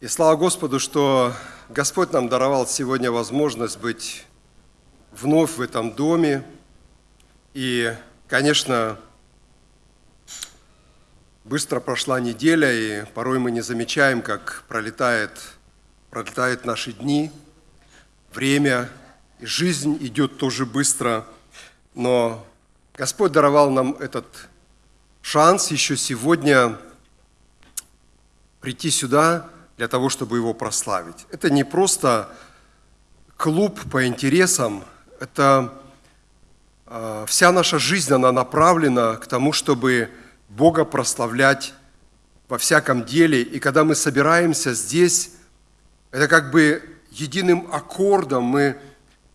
И слава Господу, что Господь нам даровал сегодня возможность быть вновь в этом доме. И, конечно, быстро прошла неделя, и порой мы не замечаем, как пролетает, пролетают наши дни, время, и жизнь идет тоже быстро. Но Господь даровал нам этот шанс еще сегодня прийти сюда для того, чтобы его прославить. Это не просто клуб по интересам, это э, вся наша жизнь, она направлена к тому, чтобы Бога прославлять во всяком деле. И когда мы собираемся здесь, это как бы единым аккордом мы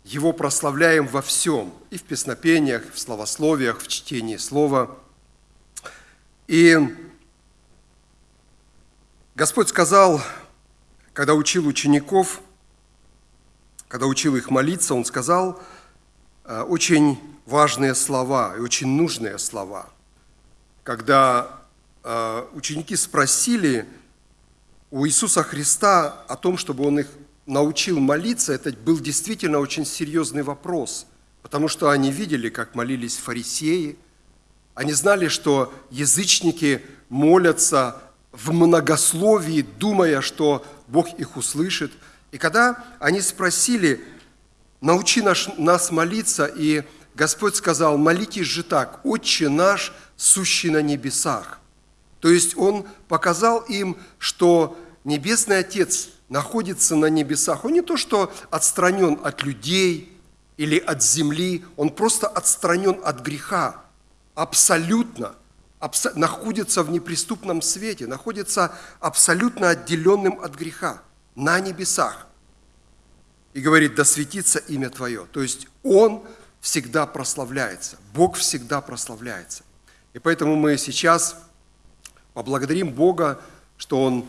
Его прославляем во всем, и в песнопениях, в словословиях, в чтении слова. И Господь сказал, когда учил учеников, когда учил их молиться, Он сказал э, очень важные слова и очень нужные слова. Когда э, ученики спросили у Иисуса Христа о том, чтобы Он их научил молиться, это был действительно очень серьезный вопрос, потому что они видели, как молились фарисеи, они знали, что язычники молятся в многословии, думая, что Бог их услышит. И когда они спросили, научи наш, нас молиться, и Господь сказал, молитесь же так, Отче наш, сущий на небесах. То есть Он показал им, что Небесный Отец находится на небесах. Он не то, что отстранен от людей или от земли, Он просто отстранен от греха. Абсолютно – находится в неприступном свете, находится абсолютно отделенным от греха, на небесах. И говорит, да светится имя Твое. То есть Он всегда прославляется, Бог всегда прославляется. И поэтому мы сейчас поблагодарим Бога, что Он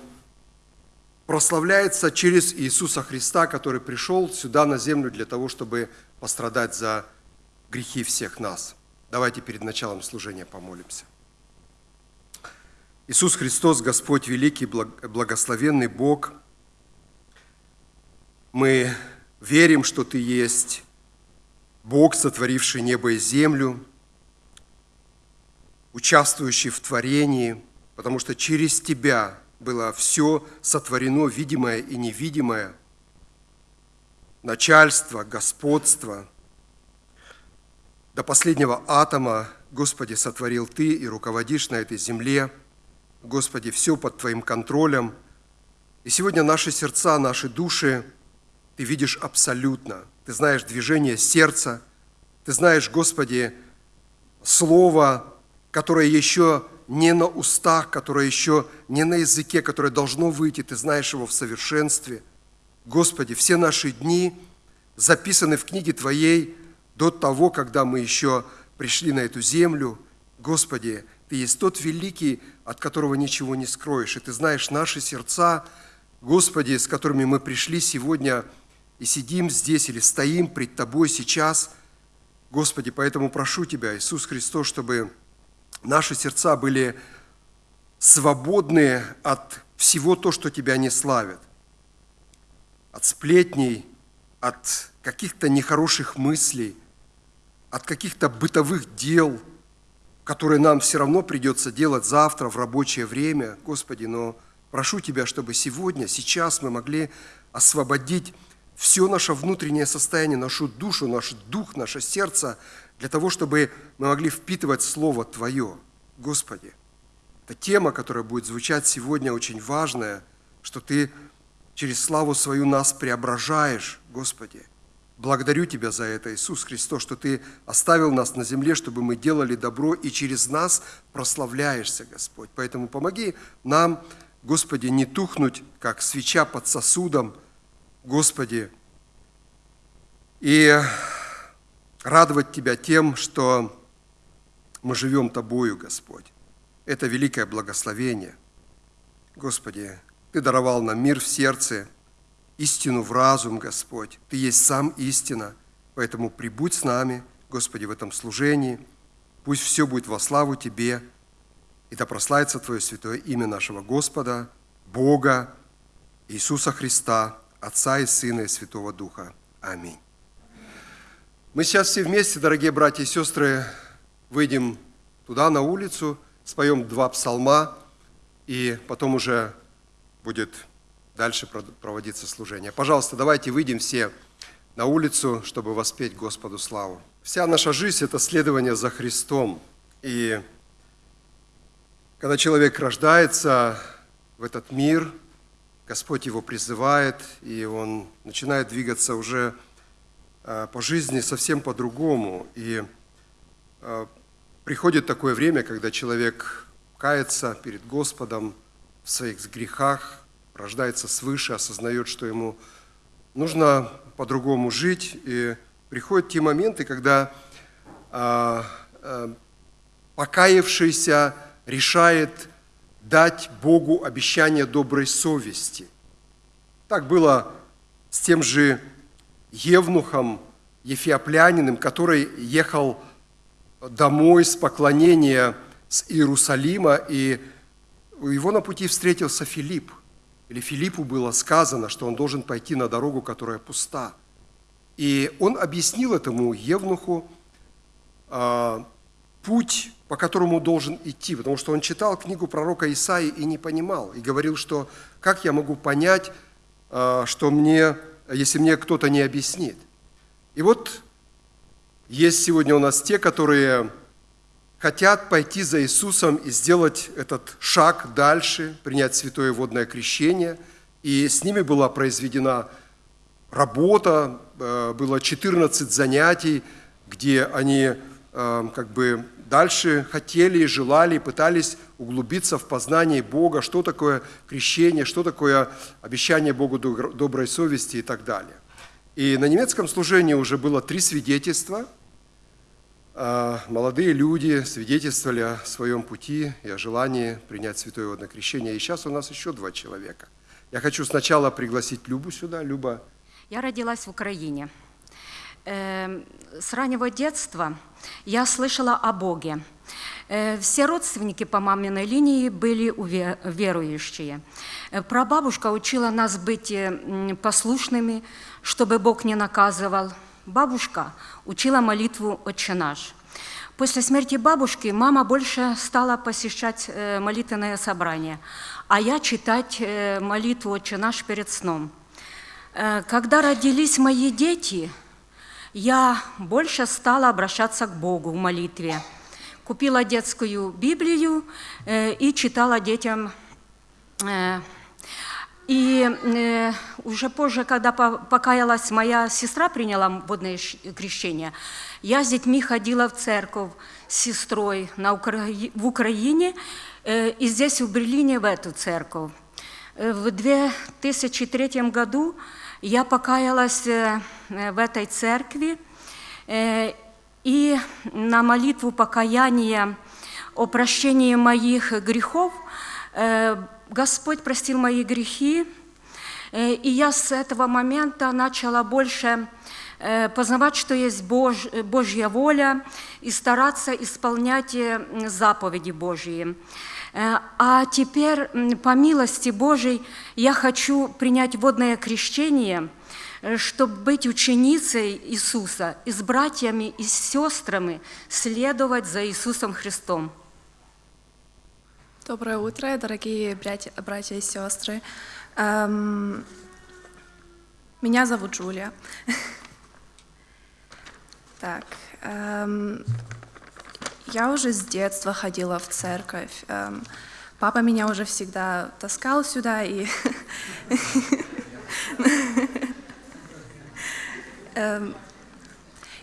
прославляется через Иисуса Христа, который пришел сюда на землю для того, чтобы пострадать за грехи всех нас. Давайте перед началом служения помолимся. Иисус Христос, Господь великий, благословенный Бог, мы верим, что Ты есть Бог, сотворивший небо и землю, участвующий в творении, потому что через Тебя было все сотворено, видимое и невидимое, начальство, господство. До последнего атома, Господи, сотворил Ты и руководишь на этой земле – Господи, все под Твоим контролем. И сегодня наши сердца, наши души Ты видишь абсолютно. Ты знаешь движение сердца, Ты знаешь, Господи, слово, которое еще не на устах, которое еще не на языке, которое должно выйти, Ты знаешь его в совершенстве. Господи, все наши дни записаны в книге Твоей до того, когда мы еще пришли на эту землю. Господи, Ты есть тот великий от которого ничего не скроешь. И Ты знаешь наши сердца, Господи, с которыми мы пришли сегодня и сидим здесь или стоим пред Тобой сейчас. Господи, поэтому прошу Тебя, Иисус Христос, чтобы наши сердца были свободны от всего то, что Тебя не славит, от сплетней, от каких-то нехороших мыслей, от каких-то бытовых дел – которые нам все равно придется делать завтра в рабочее время. Господи, но прошу Тебя, чтобы сегодня, сейчас мы могли освободить все наше внутреннее состояние, нашу душу, наш дух, наше сердце, для того, чтобы мы могли впитывать Слово Твое. Господи, это тема, которая будет звучать сегодня, очень важная, что Ты через славу свою нас преображаешь, Господи – Благодарю Тебя за это, Иисус Христос, что Ты оставил нас на земле, чтобы мы делали добро, и через нас прославляешься, Господь. Поэтому помоги нам, Господи, не тухнуть, как свеча под сосудом, Господи, и радовать Тебя тем, что мы живем Тобою, Господь. Это великое благословение. Господи, Ты даровал нам мир в сердце – истину в разум, Господь. Ты есть сам истина, поэтому прибудь с нами, Господи, в этом служении. Пусть все будет во славу Тебе, и да прославится Твое святое имя нашего Господа, Бога Иисуса Христа, Отца и Сына и Святого Духа. Аминь. Мы сейчас все вместе, дорогие братья и сестры, выйдем туда, на улицу, споем два псалма, и потом уже будет дальше проводиться служение. Пожалуйста, давайте выйдем все на улицу, чтобы воспеть Господу славу. Вся наша жизнь – это следование за Христом. И когда человек рождается в этот мир, Господь его призывает, и он начинает двигаться уже э, по жизни совсем по-другому. И э, приходит такое время, когда человек кается перед Господом в своих грехах, рождается свыше, осознает, что ему нужно по-другому жить. И приходят те моменты, когда а, а, покаявшийся решает дать Богу обещание доброй совести. Так было с тем же Евнухом, Ефиопляниным, который ехал домой с поклонения с Иерусалима, и его на пути встретился Филипп – или Филиппу было сказано, что он должен пойти на дорогу, которая пуста. И он объяснил этому Евнуху э, путь, по которому должен идти, потому что он читал книгу пророка Исаии и не понимал, и говорил, что как я могу понять, э, что мне, если мне кто-то не объяснит. И вот есть сегодня у нас те, которые хотят пойти за Иисусом и сделать этот шаг дальше, принять святое водное крещение. И с ними была произведена работа, э, было 14 занятий, где они э, как бы дальше хотели желали, пытались углубиться в познание Бога, что такое крещение, что такое обещание Богу доброй совести и так далее. И на немецком служении уже было три свидетельства – молодые люди свидетельствовали о своем пути и о желании принять святое водное крещение. И сейчас у нас еще два человека. Я хочу сначала пригласить Любу сюда. Люба. Я родилась в Украине. Эм, с раннего детства я слышала о Боге. Э, все родственники по маминой линии были верующие. Э, прабабушка учила нас быть э, послушными, чтобы Бог не наказывал – бабушка учила молитву «Отче наш». После смерти бабушки мама больше стала посещать э, молитвенное собрание, а я читать э, молитву «Отче наш» перед сном. Э, когда родились мои дети, я больше стала обращаться к Богу в молитве. Купила детскую Библию и читала детям и уже позже, когда покаялась, моя сестра приняла водное крещение, я с детьми ходила в церковь с сестрой на Укра... в Украине э, и здесь, в Берлине, в эту церковь. Э, в 2003 году я покаялась э, в этой церкви, и на молитву покаяния о прощении моих грехов Господь простил мои грехи, и я с этого момента начала больше э, познавать, что есть Бож, Божья воля, и стараться исполнять э, заповеди Божьи. А теперь, по милости Божьей, я хочу принять водное крещение, чтобы быть ученицей Иисуса и с братьями и с сестрами следовать за Иисусом Христом. Доброе утро, дорогие братья, братья и сестры. Эм, меня зовут Джулия. Так, эм, я уже с детства ходила в церковь. Эм, папа меня уже всегда таскал сюда и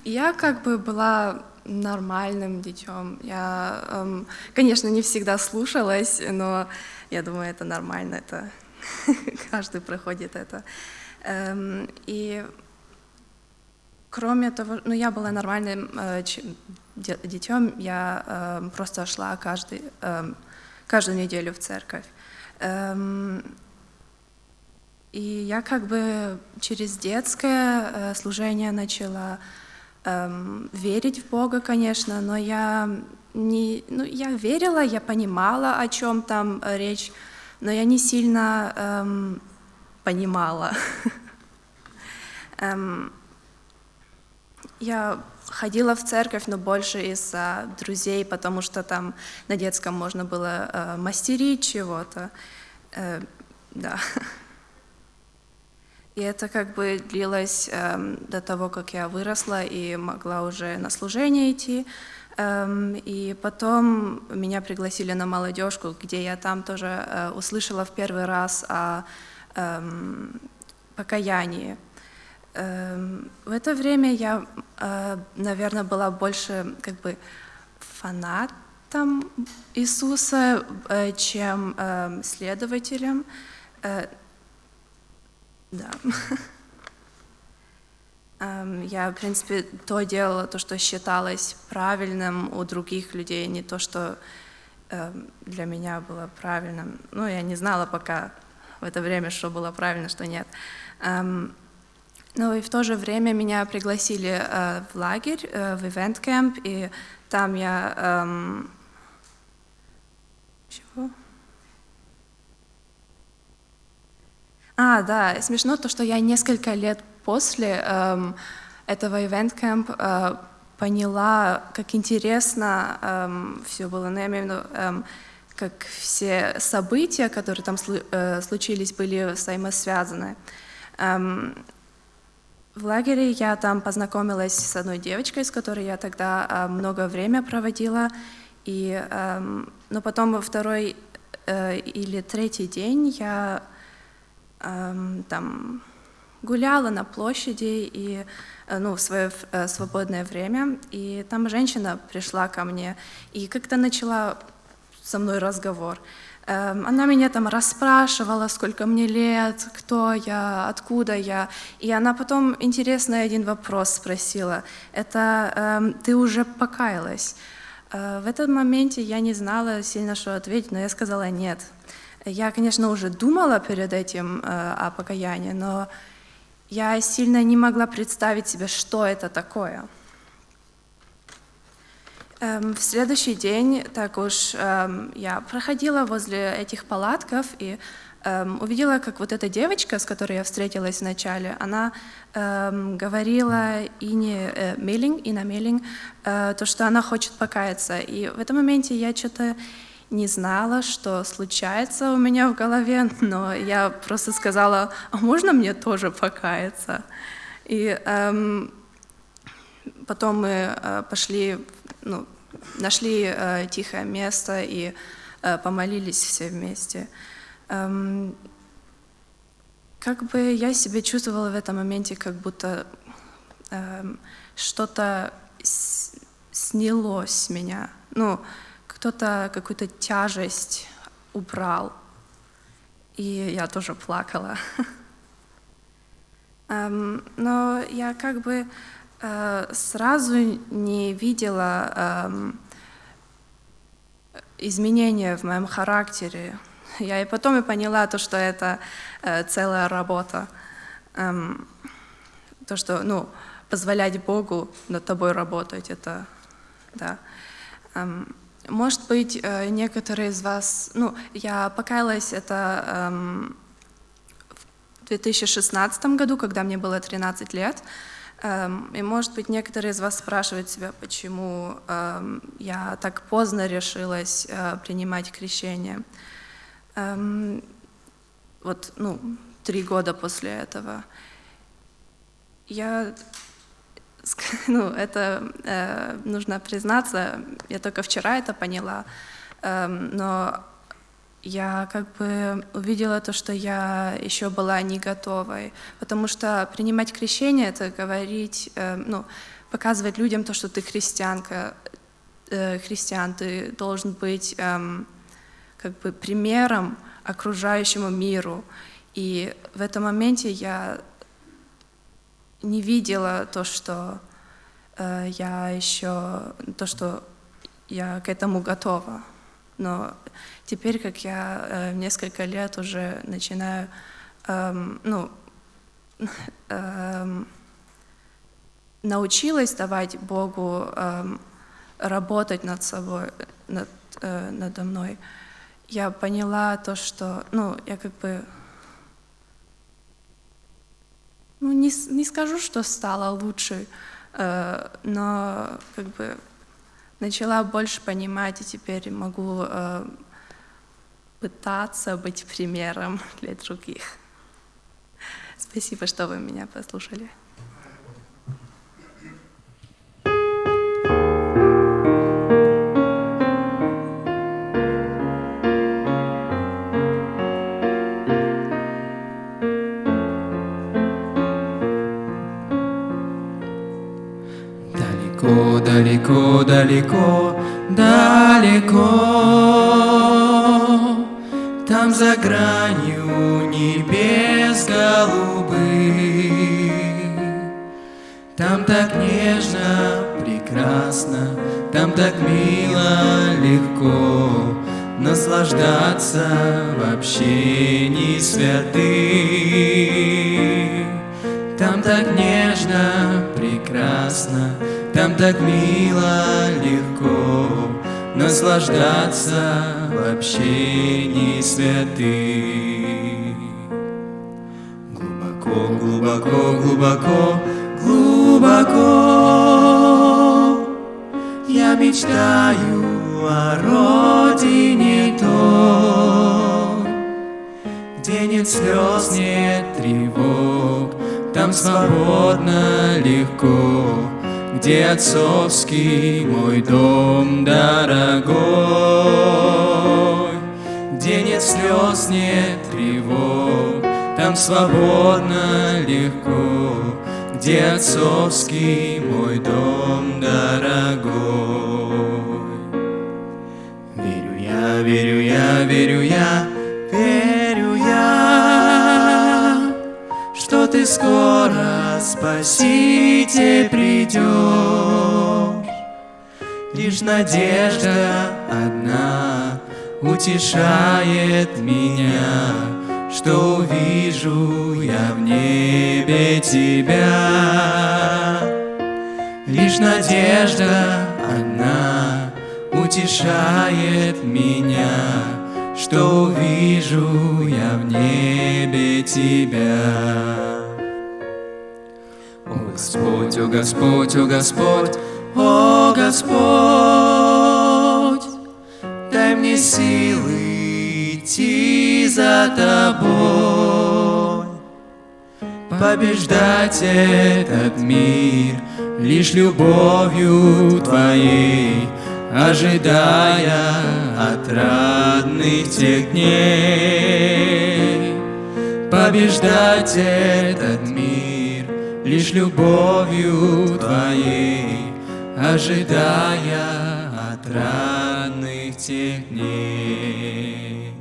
я как бы была нормальным детем. Я, конечно, не всегда слушалась, но я думаю, это нормально, это каждый проходит это. Эм, и кроме того, ну я была нормальным э, детем, я э, просто шла каждый, э, каждую неделю в церковь. Эм, и я как бы через детское э, служение начала эм, верить в Бога, конечно, но я не, ну, я верила, я понимала, о чем там речь, но я не сильно эм, понимала. Эм, я ходила в церковь, но больше из-за друзей, потому что там на детском можно было э, мастерить чего-то. Э, да. И это как бы длилось э, до того, как я выросла и могла уже на служение идти. И потом меня пригласили на молодежку, где я там тоже э, услышала в первый раз о эм, покаянии. Эм, в это время я, э, наверное, была больше как бы фанатом Иисуса, э, чем следователем. Да. Я, в принципе, то делала, то, что считалось правильным у других людей, не то, что для меня было правильным. Ну, я не знала пока в это время, что было правильно, что нет. Ну и в то же время меня пригласили э, в лагерь, э, в ивент-кэмп, и там я... Эм... Чего? А, да, смешно то, что я несколько лет после эм, этого ивент-кэмп э, поняла, как интересно эм, все было. Но я имею в виду, эм, как все события, которые там э, случились, были взаимосвязаны. Эм, в лагере я там познакомилась с одной девочкой, с которой я тогда э, много времени проводила. И, э, но потом во второй э, или третий день я э, там гуляла на площади и э, ну, в свое э, свободное время, и там женщина пришла ко мне и как-то начала со мной разговор. Эм, она меня там расспрашивала, сколько мне лет, кто я, откуда я. И она потом интересный один вопрос спросила. Это эм, «ты уже покаялась?» э, В этом моменте я не знала сильно, что ответить, но я сказала «нет». Я, конечно, уже думала перед этим о покаянии, но я сильно не могла представить себе, что это такое. Эм, в следующий день так уж эм, я проходила возле этих палатков и эм, увидела, как вот эта девочка, с которой я встретилась вначале, она говорила Ине э, Меллинг, Ина Меллинг, э, то, что она хочет покаяться. И в этом моменте я что-то не знала, что случается у меня в голове, но я просто сказала, а можно мне тоже покаяться? И эм, потом мы э, пошли, ну, нашли э, тихое место и э, помолились все вместе. Эм, как бы я себя чувствовала в этом моменте, как будто эм, что-то снялось с меня. Ну, кто-то какую-то тяжесть убрал. И я тоже плакала. Эм, но я как бы э, сразу не видела эм, изменения в моем характере. Я и потом и поняла то, что это э, целая работа. Эм, то, что, ну, позволять Богу над тобой работать, это, да. Может быть, э, некоторые из вас, ну, я покаялась это эм, в 2016 году, когда мне было 13 лет, эм, и, может быть, некоторые из вас спрашивают себя, почему эм, я так поздно решилась э, принимать крещение. Эм, вот, ну, три года после этого. Я ну, это э, нужно признаться, я только вчера это поняла, э, но я как бы увидела то, что я еще была не готовой, потому что принимать крещение — это говорить, э, ну, показывать людям то, что ты христианка, э, христиан, ты должен быть э, как бы примером окружающему миру. И в этом моменте я не видела то, что э, я еще, то, что я к этому готова. Но теперь, как я э, несколько лет уже начинаю, э, ну, э, научилась давать Богу э, работать над собой, над, э, надо мной, я поняла то, что, ну, я как бы ну, не, не скажу, что стала лучше, э, но как бы начала больше понимать, и теперь могу э, пытаться быть примером для других. Спасибо, что вы меня послушали. Далеко, далеко, далеко, далеко, Там за гранью небес голубых, Там так нежно, прекрасно, Там так мило, легко Наслаждаться в общении святых. Там так нежно, прекрасно, там так мило, легко наслаждаться в общении святых. Глубоко, глубоко, глубоко, глубоко я мечтаю о родине той, где нет слез, нет тревог, там свободно, легко, где отцовский мой дом дорогой, где нет слез, нет тревог, там свободно, легко, где отцовский мой дом дорогой. Верю я, верю я, верю я, верю ты скоро спасите придешь. Лишь надежда одна утешает меня, что увижу я в небе тебя. Лишь надежда одна утешает меня, что увижу я в небе тебя. Господь, о Господь, о Господь, о Господь, дай мне силы идти за тобой, побеждать этот мир лишь любовью твоей, ожидая отрадных тех дней. Побеждать этот мир лишь любовью твоей, ожидая отрадных тех дней.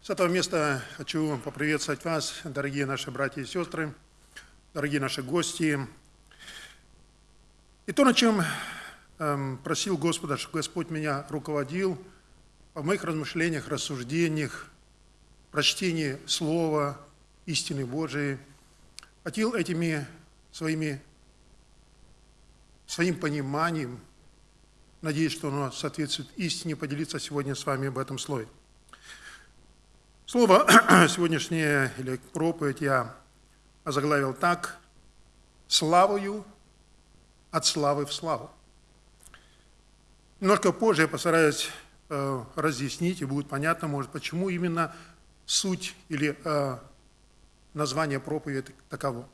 С этого места хочу поприветствовать вас, дорогие наши братья и сестры, дорогие наши гости. И то, на чем эм, просил Господа, чтобы Господь меня руководил в моих размышлениях, рассуждениях, прочтении Слова, истины Божией, хотел этими своими, своим пониманием, надеюсь, что оно соответствует истине, поделиться сегодня с вами об этом слове. Слово сегодняшнее или проповедь я озаглавил так «Славою от славы в славу». Немножко позже я постараюсь э, разъяснить, и будет понятно, может, почему именно суть или э, название проповеди таково.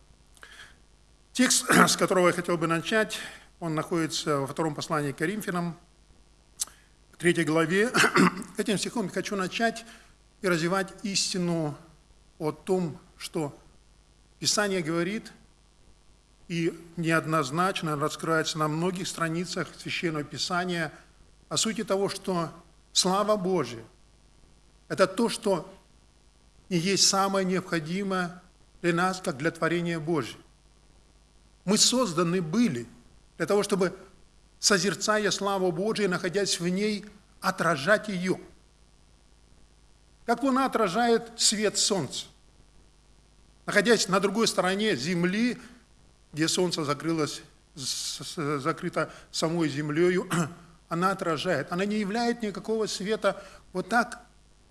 Текст, с которого я хотел бы начать, он находится во втором послании к Коринфянам, в третьей главе. Этим стихом я хочу начать и развивать истину о том, что Писание говорит и неоднозначно раскрывается на многих страницах Священного Писания о сути того, что слава Божия – это то, что не есть самое необходимое для нас, как для творения Божьего. Мы созданы были для того, чтобы, созерцая славу Божию, находясь в ней, отражать ее – как луна отражает свет солнца. Находясь на другой стороне Земли, где солнце закрылось, закрыто самой землею, она отражает. Она не являет никакого света вот так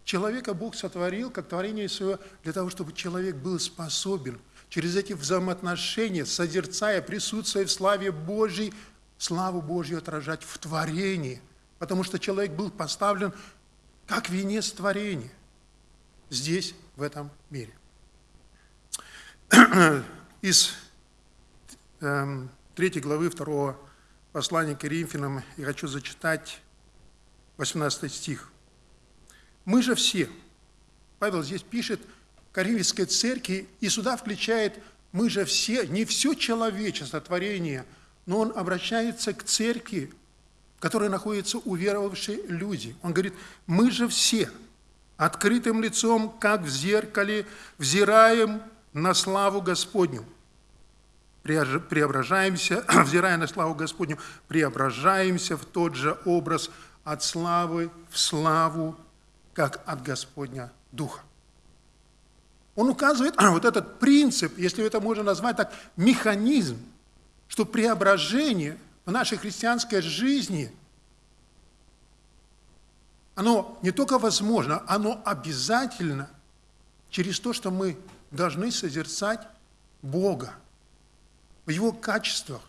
Человека Бог сотворил как творение свое для того, чтобы человек был способен через эти взаимоотношения, созерцая, присутствуя в славе Божьей, славу Божью отражать в творении. Потому что человек был поставлен как венец творения здесь, в этом мире. Из э, 3 главы 2 послания к Коринфянам я хочу зачитать 18 стих. Мы же все, Павел здесь пишет, Коринфянской церкви, и сюда включает мы же все, не все человечество, творение, но он обращается к церкви, в которой находятся уверовавшие люди. Он говорит, мы же все открытым лицом, как в зеркале, взираем на славу Господню. Преображаемся, взирая на славу Господню, преображаемся в тот же образ от славы в славу как от Господня Духа. Он указывает вот этот принцип, если это можно назвать так, механизм, что преображение в нашей христианской жизни, оно не только возможно, оно обязательно через то, что мы должны созерцать Бога в Его качествах,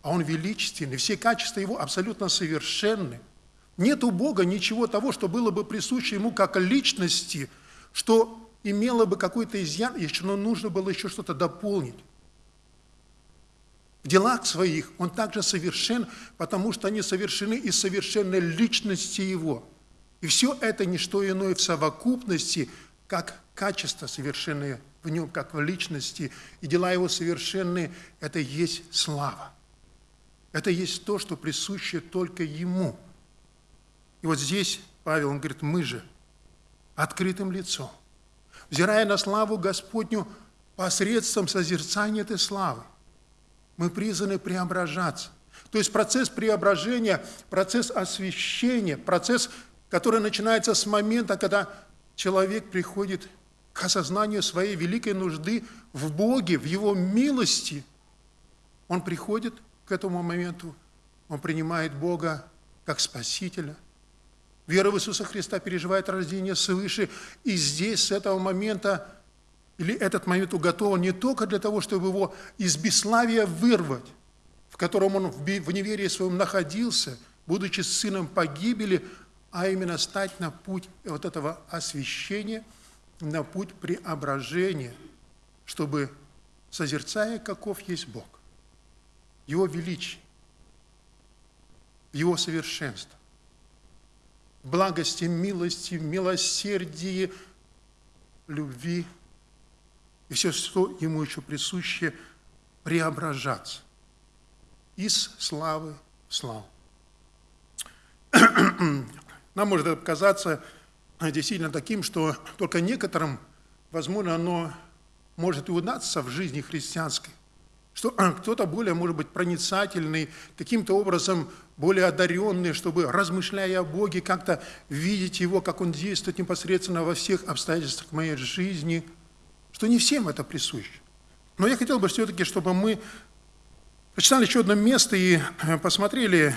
а Он величественный, все качества Его абсолютно совершенны – нет у Бога ничего того, что было бы присуще Ему как личности, что имело бы какой-то изъян, еще но нужно было еще что-то дополнить. В делах своих Он также совершен, потому что они совершены из совершенной личности Его. И все это не что иное в совокупности, как качество совершенное в Нем, как в личности. И дела Его совершенные – это есть слава. Это есть то, что присуще только Ему – и вот здесь Павел, он говорит, мы же открытым лицом, взирая на славу Господню посредством созерцания этой славы, мы призваны преображаться. То есть процесс преображения, процесс освящения, процесс, который начинается с момента, когда человек приходит к осознанию своей великой нужды в Боге, в Его милости, он приходит к этому моменту, он принимает Бога как Спасителя – Вера в Иисуса Христа переживает рождение свыше, и здесь, с этого момента, или этот момент уготован не только для того, чтобы его из бесславия вырвать, в котором он в неверии своем находился, будучи сыном погибели, а именно стать на путь вот этого освящения, на путь преображения, чтобы, созерцая, каков есть Бог, Его величие, Его совершенство, благости, милости, милосердии, любви и все, что ему еще присуще, преображаться из славы в славу. Нам может это показаться действительно таким, что только некоторым, возможно, оно может и удаться в жизни христианской что кто-то более, может быть, проницательный, каким-то образом более одаренный, чтобы, размышляя о Боге, как-то видеть Его, как Он действует непосредственно во всех обстоятельствах моей жизни, что не всем это присуще. Но я хотел бы все-таки, чтобы мы прочитали еще одно место и э, посмотрели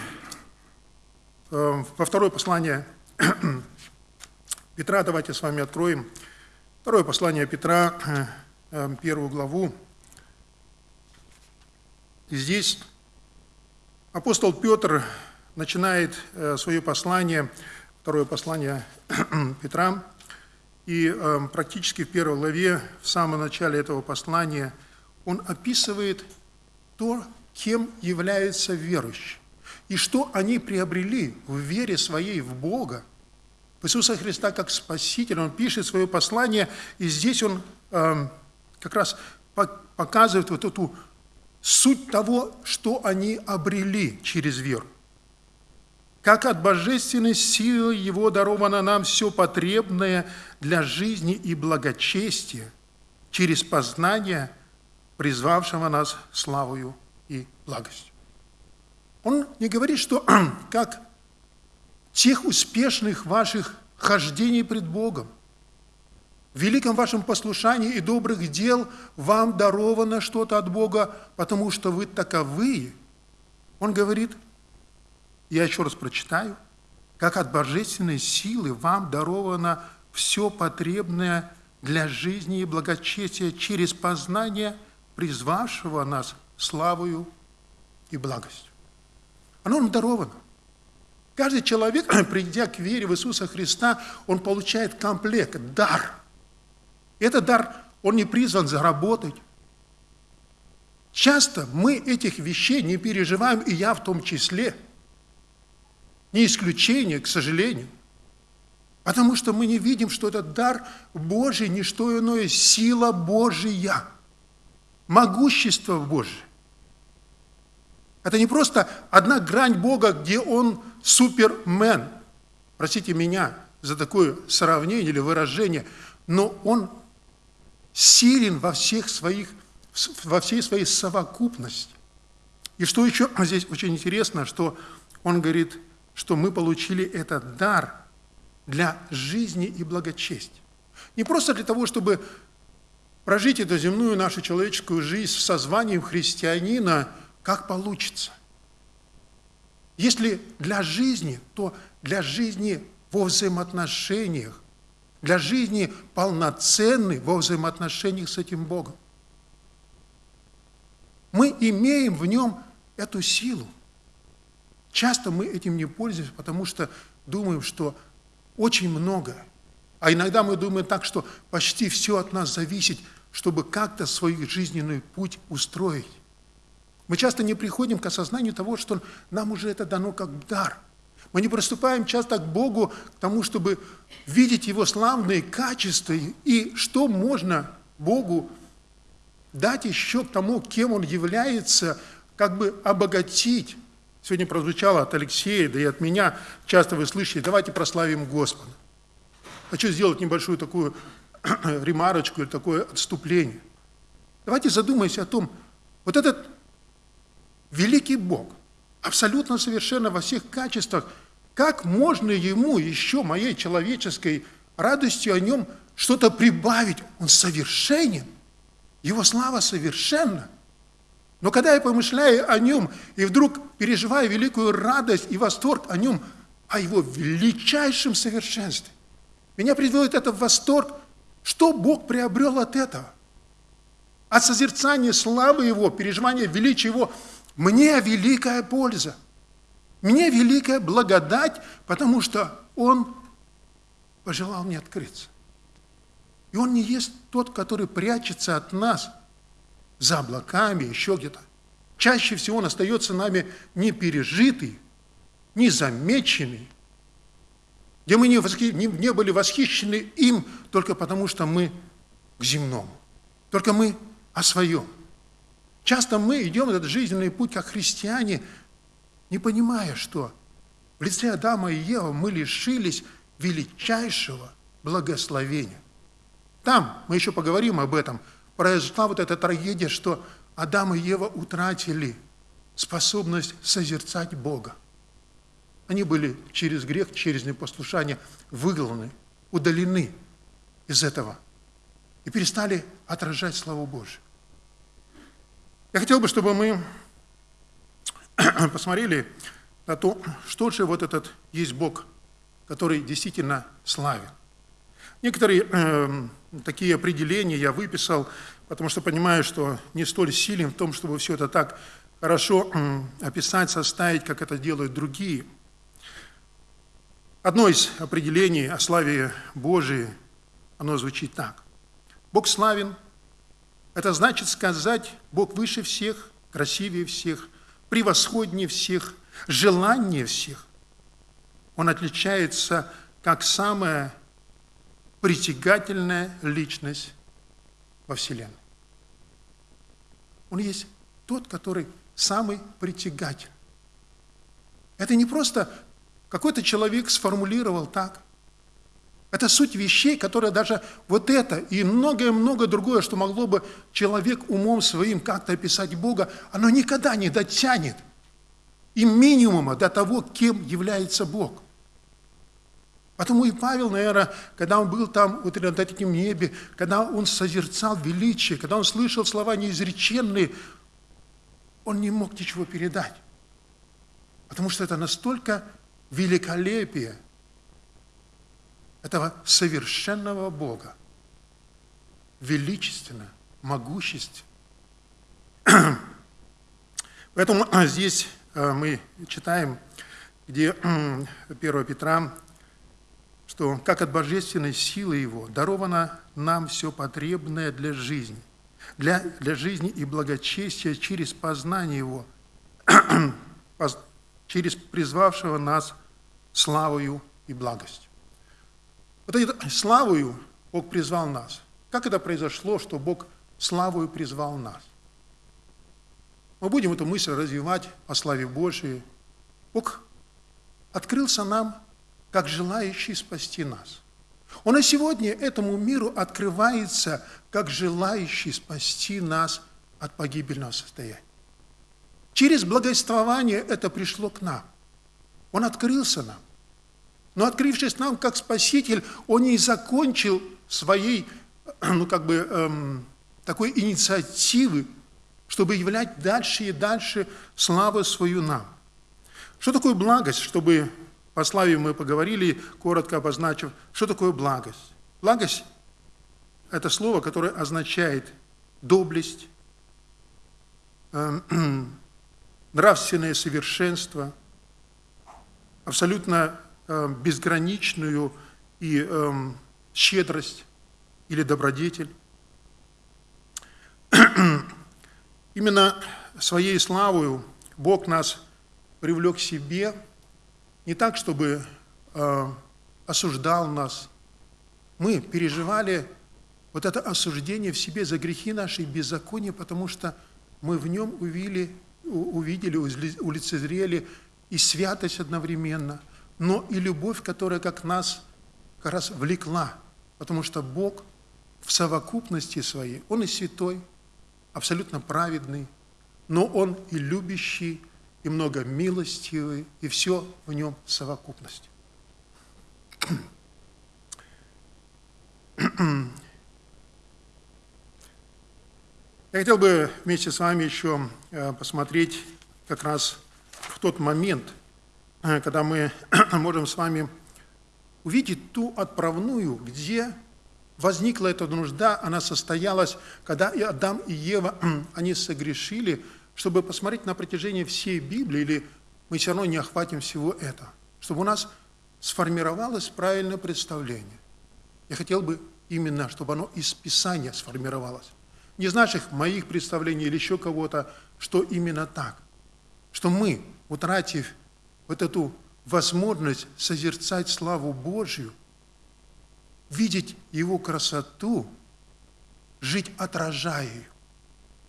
э, во второе послание Петра. Давайте с вами откроем второе послание Петра, э, первую главу. И здесь апостол Петр начинает э, свое послание, второе послание Петра, и э, практически в первой главе, в самом начале этого послания, он описывает то, кем является верующий, и что они приобрели в вере своей в Бога, в Иисуса Христа как Спасителя. Он пишет свое послание, и здесь он э, как раз показывает вот эту суть того, что они обрели через веру. Как от божественной силы Его даровано нам все потребное для жизни и благочестия через познание призвавшего нас славою и благостью. Он не говорит, что как тех успешных ваших хождений пред Богом, в великом вашем послушании и добрых дел вам даровано что-то от Бога, потому что вы таковые. Он говорит, я еще раз прочитаю, как от божественной силы вам даровано все потребное для жизни и благочестия через познание призвавшего нас славою и благостью. Оно нам даровано. Каждый человек, придя к вере в Иисуса Христа, он получает комплект, дар. Этот дар, он не призван заработать. Часто мы этих вещей не переживаем, и я в том числе. Не исключение, к сожалению. Потому что мы не видим, что этот дар Божий, не что иное, сила Божия, могущество Божие. Это не просто одна грань Бога, где Он супермен. Простите меня за такое сравнение или выражение, но Он силен во всех своих, во всей своей совокупности. И что еще здесь очень интересно, что Он говорит, что мы получили этот дар для жизни и благочестия. Не просто для того, чтобы прожить эту земную нашу человеческую жизнь со званием христианина – как получится. Если для жизни, то для жизни во взаимоотношениях, для жизни полноценной во взаимоотношениях с этим Богом. Мы имеем в нем эту силу. Часто мы этим не пользуемся, потому что думаем, что очень много. А иногда мы думаем так, что почти все от нас зависит, чтобы как-то свой жизненный путь устроить. Мы часто не приходим к осознанию того, что нам уже это дано как дар. Мы не приступаем часто к Богу, к тому, чтобы видеть Его славные качества и что можно Богу дать еще к тому, кем Он является, как бы обогатить. Сегодня прозвучало от Алексея, да и от меня, часто вы слышите, давайте прославим Господа. Хочу сделать небольшую такую ремарочку или такое отступление. Давайте задумаемся о том, вот этот великий Бог, абсолютно совершенно во всех качествах, как можно ему еще моей человеческой радостью о нем что-то прибавить? Он совершенен, его слава совершенна. Но когда я помышляю о нем и вдруг переживаю великую радость и восторг о нем, о его величайшем совершенстве, меня приводит это в восторг, что Бог приобрел от этого. От созерцания славы Его, переживания величия Его – мне великая польза, мне великая благодать, потому что Он пожелал мне открыться. И Он не есть тот, который прячется от нас за облаками, еще где-то. Чаще всего Он остается нами не пережитый, не замеченный, где мы не, восхи... не, не были восхищены им только потому, что мы к земному, только мы о своем. Часто мы идем этот жизненный путь как христиане, не понимая, что в лице Адама и Евы мы лишились величайшего благословения. Там, мы еще поговорим об этом, произошла вот эта трагедия, что Адам и Ева утратили способность созерцать Бога. Они были через грех, через непослушание выгнаны, удалены из этого и перестали отражать славу Божию. Я хотел бы, чтобы мы посмотрели на то, что же вот этот есть Бог, который действительно славен. Некоторые э, такие определения я выписал, потому что понимаю, что не столь силен в том, чтобы все это так хорошо э, описать, составить, как это делают другие. Одно из определений о славе Божией, оно звучит так. Бог славен это значит сказать, Бог выше всех, красивее всех, превосходнее всех, желаннее всех. Он отличается как самая притягательная личность во Вселенной. Он есть тот, который самый притягательный. Это не просто какой-то человек сформулировал так. Это суть вещей, которые даже вот это и многое-многое другое, что могло бы человек умом своим как-то описать Бога, оно никогда не дотянет и минимума до того, кем является Бог. Потому и Павел, наверное, когда он был там вот над этим небе, когда он созерцал величие, когда он слышал слова неизреченные, он не мог ничего передать. Потому что это настолько великолепие этого совершенного Бога, величественно, могущественно. Поэтому здесь э, мы читаем, где 1 Петра, что как от божественной силы Его даровано нам все потребное для жизни, для, для жизни и благочестия через познание Его, через призвавшего нас славою и благостью. Вот этой славою Бог призвал нас. Как это произошло, что Бог славою призвал нас? Мы будем эту мысль развивать о славе Божией. Бог открылся нам, как желающий спасти нас. Он и сегодня этому миру открывается, как желающий спасти нас от погибельного состояния. Через благоствование это пришло к нам. Он открылся нам. Но открывшись нам как Спаситель, Он не закончил своей, ну как бы, эм, такой инициативы, чтобы являть дальше и дальше славу свою нам. Что такое благость, чтобы по славе мы поговорили, коротко обозначив, что такое благость? Благость – это слово, которое означает доблесть, эм, нравственное совершенство, абсолютно безграничную и эм, щедрость или добродетель. Именно своей славою Бог нас привлек к себе, не так, чтобы э, осуждал нас. Мы переживали вот это осуждение в себе за грехи наши и беззакония, потому что мы в нем увидели, увидели, улицезрели и святость одновременно, но и любовь, которая как нас как раз влекла, потому что Бог в совокупности своей, Он и святой, абсолютно праведный, но Он и любящий, и много милостивый, и все в нем в совокупности. Я хотел бы вместе с вами еще э, посмотреть как раз в тот момент, когда мы можем с вами увидеть ту отправную, где возникла эта нужда, она состоялась, когда и Адам, и Ева, они согрешили, чтобы посмотреть на протяжении всей Библии, или мы все равно не охватим всего этого, чтобы у нас сформировалось правильное представление. Я хотел бы именно, чтобы оно из Писания сформировалось. Не из наших, моих представлений или еще кого-то, что именно так. Что мы, утратив вот эту возможность созерцать славу Божью – видеть Его красоту, жить отражая ее.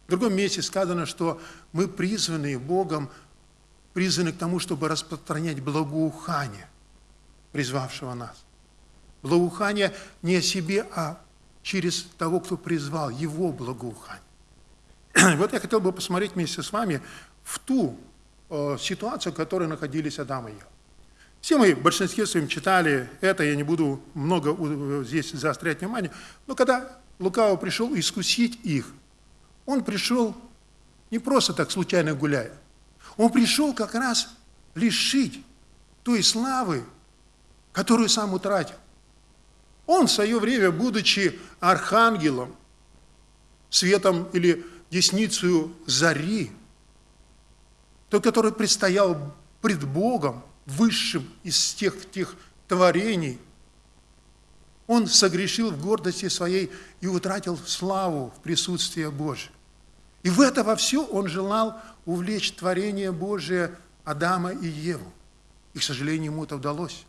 В другом месте сказано, что мы призваны Богом, призваны к тому, чтобы распространять благоухание, призвавшего нас. Благоухание не о себе, а через того, кто призвал, Его благоухание. Вот я хотел бы посмотреть вместе с вами в ту э, ситуацию, в которой находились Адам и Ева. Все мы в большинстве своем читали это, я не буду много здесь заострять внимание, но когда Лукаво пришел искусить их, он пришел не просто так случайно гуляя, он пришел как раз лишить той славы, которую сам утратил. Он в свое время, будучи архангелом, светом или десницей зари, тот, который предстоял пред Богом, высшим из тех, тех творений, он согрешил в гордости своей и утратил славу в присутствии Божьем. И в это во все он желал увлечь творение Божие Адама и Еву. И, к сожалению, ему это удалось.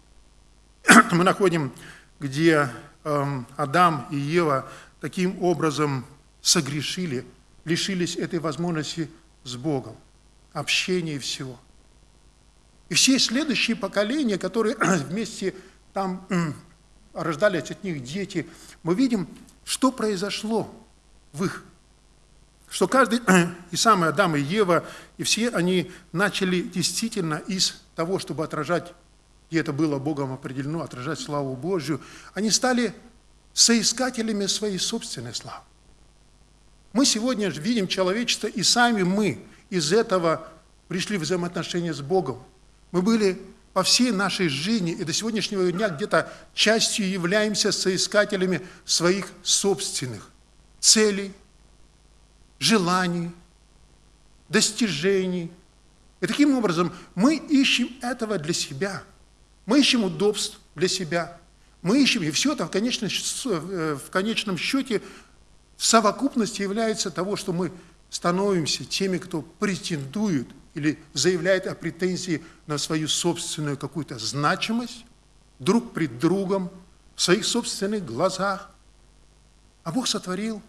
Мы находим, где эм, Адам и Ева таким образом согрешили, лишились этой возможности с Богом, общения и всего – и все следующие поколения, которые вместе там рождались от них дети, мы видим, что произошло в их. Что каждый, и самый Адам, и Ева, и все они начали действительно из того, чтобы отражать, и это было Богом определено, отражать славу Божью, они стали соискателями своей собственной славы. Мы сегодня видим человечество, и сами мы из этого пришли в взаимоотношения с Богом. Мы были по всей нашей жизни и до сегодняшнего дня где-то частью являемся соискателями своих собственных целей, желаний, достижений. И таким образом мы ищем этого для себя. Мы ищем удобств для себя. Мы ищем, и все это в конечном, э, в конечном счете в совокупности является того, что мы становимся теми, кто претендует или заявляет о претензии на свою собственную какую-то значимость друг пред другом, в своих собственных глазах. А Бог сотворил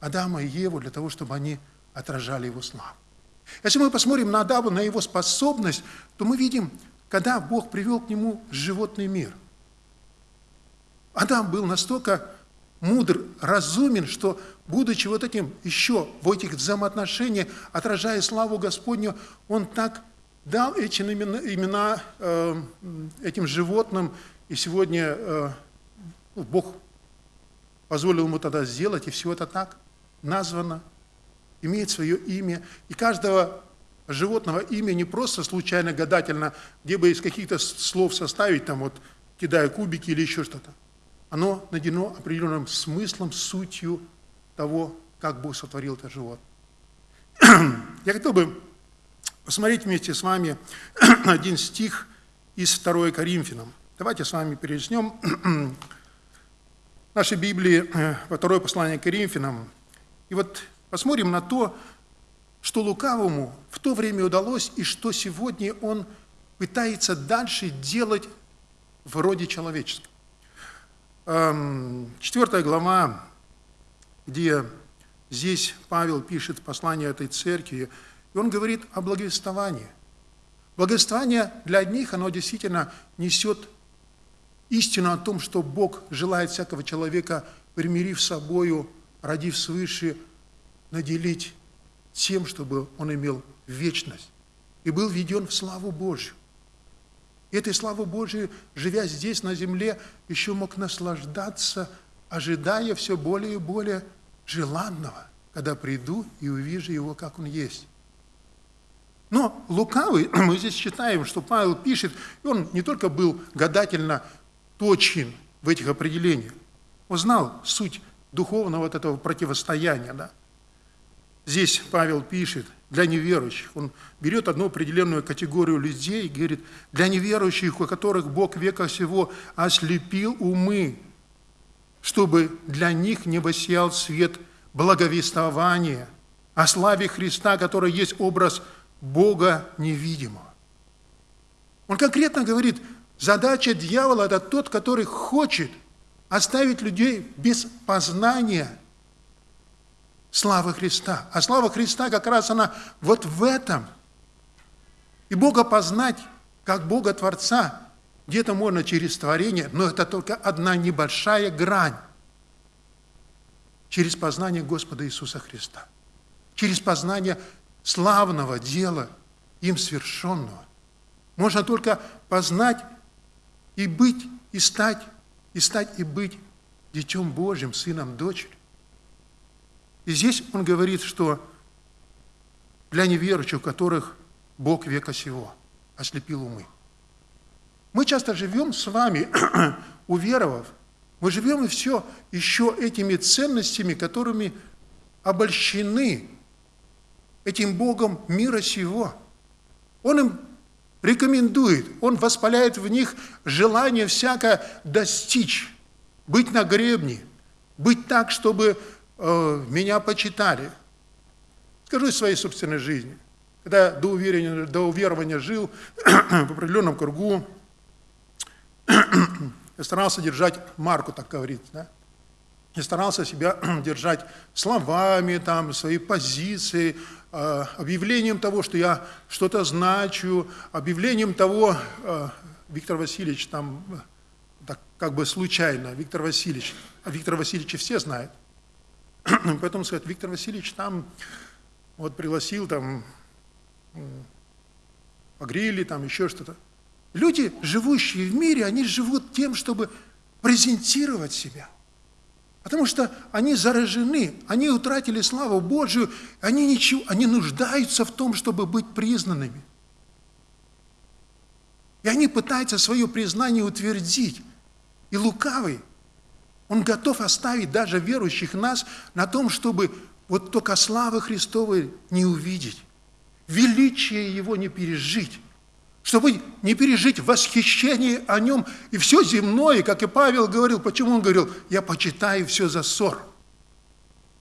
Адама и Еву для того, чтобы они отражали Его славу. Если мы посмотрим на Адама, на его способность, то мы видим, когда Бог привел к нему животный мир. Адам был настолько мудр, разумен, что, будучи вот этим еще в этих взаимоотношениях, отражая славу Господню, он так дал эти имена, имена э, этим животным, и сегодня э, ну, Бог позволил ему тогда сделать, и все это так названо, имеет свое имя. И каждого животного имя не просто случайно, гадательно, где бы из каких-то слов составить, там вот, кидая кубики или еще что-то. Оно наделено определенным смыслом, сутью того, как Бог сотворил это животное. Я хотел бы посмотреть вместе с вами один стих из 2 Коринфянам. Давайте с вами перечнем нашей Библии, э, второе послание к Коринфянам. И вот посмотрим на то, что лукавому в то время удалось и что сегодня он пытается дальше делать в роде человеческом. Эм, четвертая глава, где здесь Павел пишет послание этой церкви, и он говорит о благовествовании. Благовествование для одних, оно действительно несет истину о том, что Бог желает всякого человека, примирив собою, родив свыше, наделить тем, чтобы он имел вечность и был введен в славу Божью. Этой славы Божией, живя здесь, на земле, еще мог наслаждаться, ожидая все более и более желанного, когда приду и увижу его, как он есть. Но лукавый, мы здесь читаем, что Павел пишет, и он не только был гадательно точен в этих определениях, он знал суть духовного вот этого противостояния, да, Здесь Павел пишет для неверующих. Он берет одну определенную категорию людей и говорит, для неверующих, у которых Бог века всего ослепил умы, чтобы для них не воссиял свет благовествования о славе Христа, который есть образ Бога невидимого. Он конкретно говорит, задача дьявола – это тот, который хочет оставить людей без познания – славы Христа. А слава Христа как раз она вот в этом. И Бога познать, как Бога Творца, где-то можно через творение, но это только одна небольшая грань. Через познание Господа Иисуса Христа. Через познание славного дела, им свершенного. Можно только познать и быть, и стать, и стать, и быть Детем Божьим, Сыном, Дочерью. И здесь он говорит, что для неверующих, которых Бог века сего ослепил умы. Мы часто живем с вами, уверовав, мы живем и все еще этими ценностями, которыми обольщены этим Богом мира сего. Он им рекомендует, он воспаляет в них желание всякое достичь, быть на гребне, быть так, чтобы меня почитали. Скажу из своей собственной жизни. Когда до уверования, до уверования жил в определенном кругу, я старался держать марку, так говорится, да? Я старался себя держать словами, там, своей позиции, э, объявлением того, что я что-то значу, объявлением того, э, Виктор Васильевич там, так как бы случайно, Виктор Васильевич, а Виктор Васильевич все знают, Поэтому сказать, Виктор Васильевич там вот пригласил там погрели, там еще что-то. Люди, живущие в мире, они живут тем, чтобы презентировать себя. Потому что они заражены, они утратили славу Божию, они, ничего, они нуждаются в том, чтобы быть признанными. И они пытаются свое признание утвердить. И лукавый, он готов оставить даже верующих нас на том, чтобы вот только славы Христовой не увидеть, величие Его не пережить, чтобы не пережить восхищение о Нем и все земное, как и Павел говорил. Почему он говорил? Я почитаю все за ссор.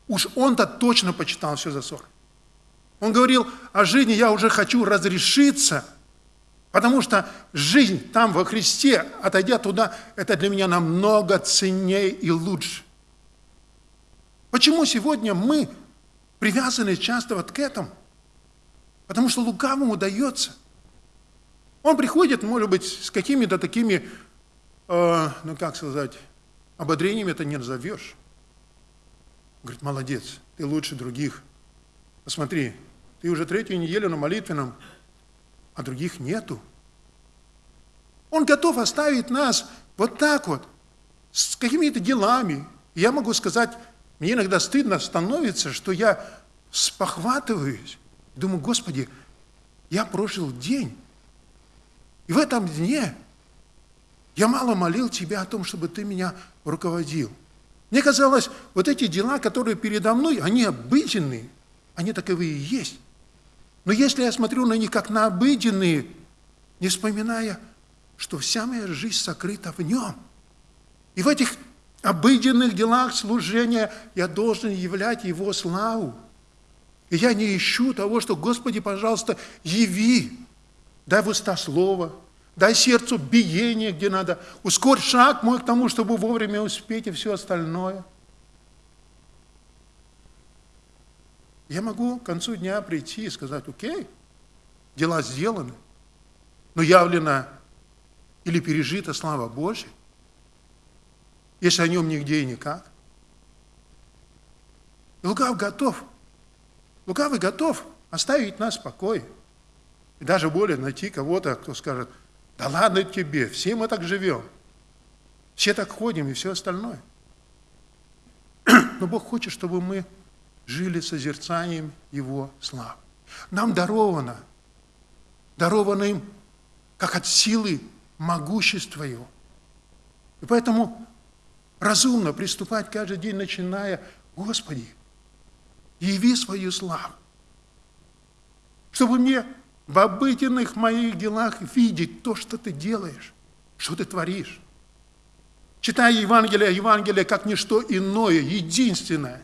Уж он-то точно почитал все за ссор. Он говорил о жизни, я уже хочу разрешиться, потому что жизнь там во Христе, отойдя туда, это для меня намного ценнее и лучше. Почему сегодня мы привязаны часто вот к этому? Потому что лукавому удается. Он приходит, может быть, с какими-то такими, э, ну как сказать, ободрениями это не назовешь. Говорит, молодец, ты лучше других. Посмотри, ты уже третью неделю на молитвенном, а других нету. Он готов оставить нас вот так вот, с какими-то делами. Я могу сказать, мне иногда стыдно становится, что я спохватываюсь. Думаю, Господи, я прожил день. И в этом дне я мало молил Тебя о том, чтобы Ты меня руководил. Мне казалось, вот эти дела, которые передо мной, они обыденные, они таковые и есть. Но если я смотрю на них как на обыденные, не вспоминая, что вся моя жизнь сокрыта в нем, и в этих обыденных делах служения я должен являть Его славу. И я не ищу того, что, Господи, пожалуйста, яви, дай в уста слово, дай сердцу биение, где надо, ускорь шаг мой к тому, чтобы вовремя успеть и все остальное. Я могу к концу дня прийти и сказать, окей, дела сделаны, но явлена или пережита слава Божья – если о нем нигде и никак. Лукав готов. Лукавый готов оставить нас в покое. И даже более найти кого-то, кто скажет, да ладно тебе, все мы так живем. Все так ходим и все остальное. Но Бог хочет, чтобы мы жили созерцанием Его славы. Нам даровано, даровано им, как от силы могущества Его. И поэтому разумно приступать каждый день, начиная, Господи, яви свою славу, чтобы мне в обыденных моих делах видеть то, что ты делаешь, что ты творишь. Читая Евангелие, Евангелие как ничто иное, единственное,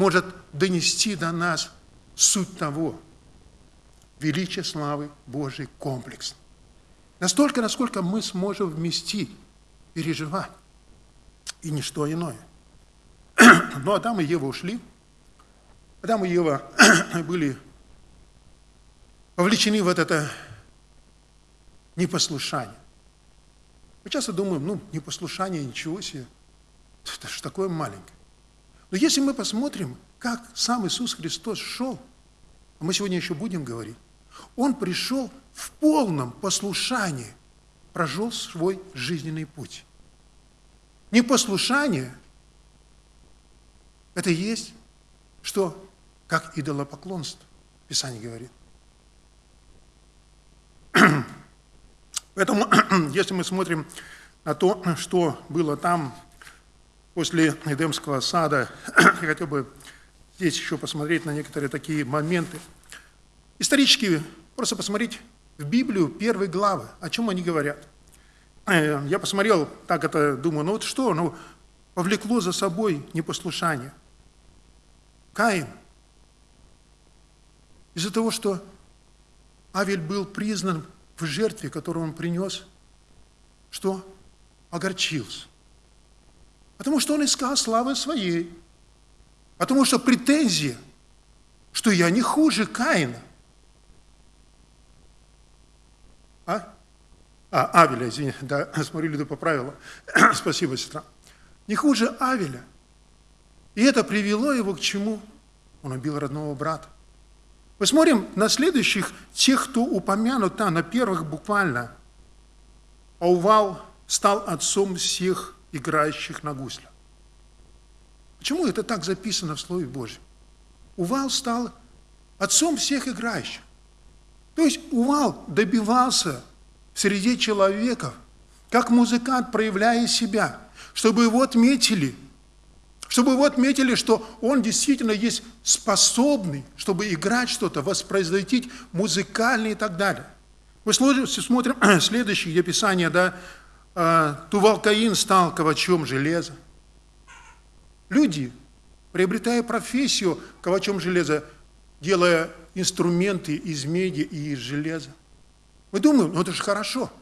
может донести до нас суть того, величие славы Божьей комплекс. Настолько, насколько мы сможем вместить, переживать и ничто иное. Но Адам и Ева ушли. Адам и Ева были вовлечены в это непослушание. Мы часто думаем, ну, непослушание, ничего себе, это же такое маленькое. Но если мы посмотрим, как сам Иисус Христос шел, а мы сегодня еще будем говорить, Он пришел в полном послушании, прожил свой жизненный путь. Непослушание – это есть что? Как идолопоклонство, Писание говорит. Поэтому, если мы смотрим на то, что было там после Эдемского сада, я хотел бы здесь еще посмотреть на некоторые такие моменты. Исторически просто посмотреть в Библию первые главы, о чем они говорят – Э, я посмотрел, так это думаю, ну вот что, ну повлекло за собой непослушание. Каин. Из-за того, что Авель был признан в жертве, которую он принес, что огорчился. Потому что он искал славы своей. Потому что претензия, что я не хуже Каина. А? А, Авеля, извини, да, смотрю, Люда поправила. Спасибо, сестра. Не хуже Авеля. И это привело его к чему? Он убил родного брата. Посмотрим на следующих, тех, кто упомянут там, на первых буквально. Аувал стал отцом всех играющих на гуслях. Почему это так записано в Слове Божьем? Увал стал отцом всех играющих. То есть Увал добивался среди человеков, как музыкант, проявляя себя, чтобы его отметили, чтобы его отметили, что он действительно есть способный, чтобы играть что-то, воспроизводить музыкальный и так далее. Мы смотрим следующее, где Писание, да, а, Тувал Каин стал ковачом железа. Люди, приобретая профессию ковачом железа, делая инструменты из меди и из железа. Мы думаем, ну это же хорошо.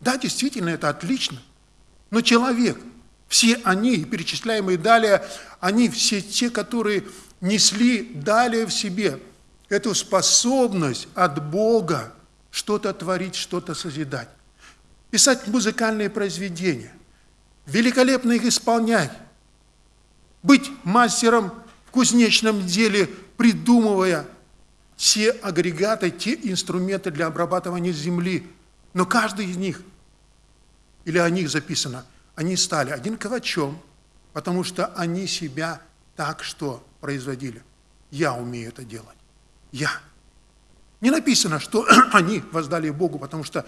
Да, действительно, это отлично. Но человек, все они, перечисляемые далее, они все те, которые несли далее в себе эту способность от Бога что-то творить, что-то созидать. Писать музыкальные произведения, великолепно их исполнять, быть мастером в кузнечном деле, придумывая те агрегаты, те инструменты для обрабатывания земли. Но каждый из них, или о них записано, они стали один ковачом, потому что они себя так что производили. Я умею это делать. Я. Не написано, что они воздали Богу, потому что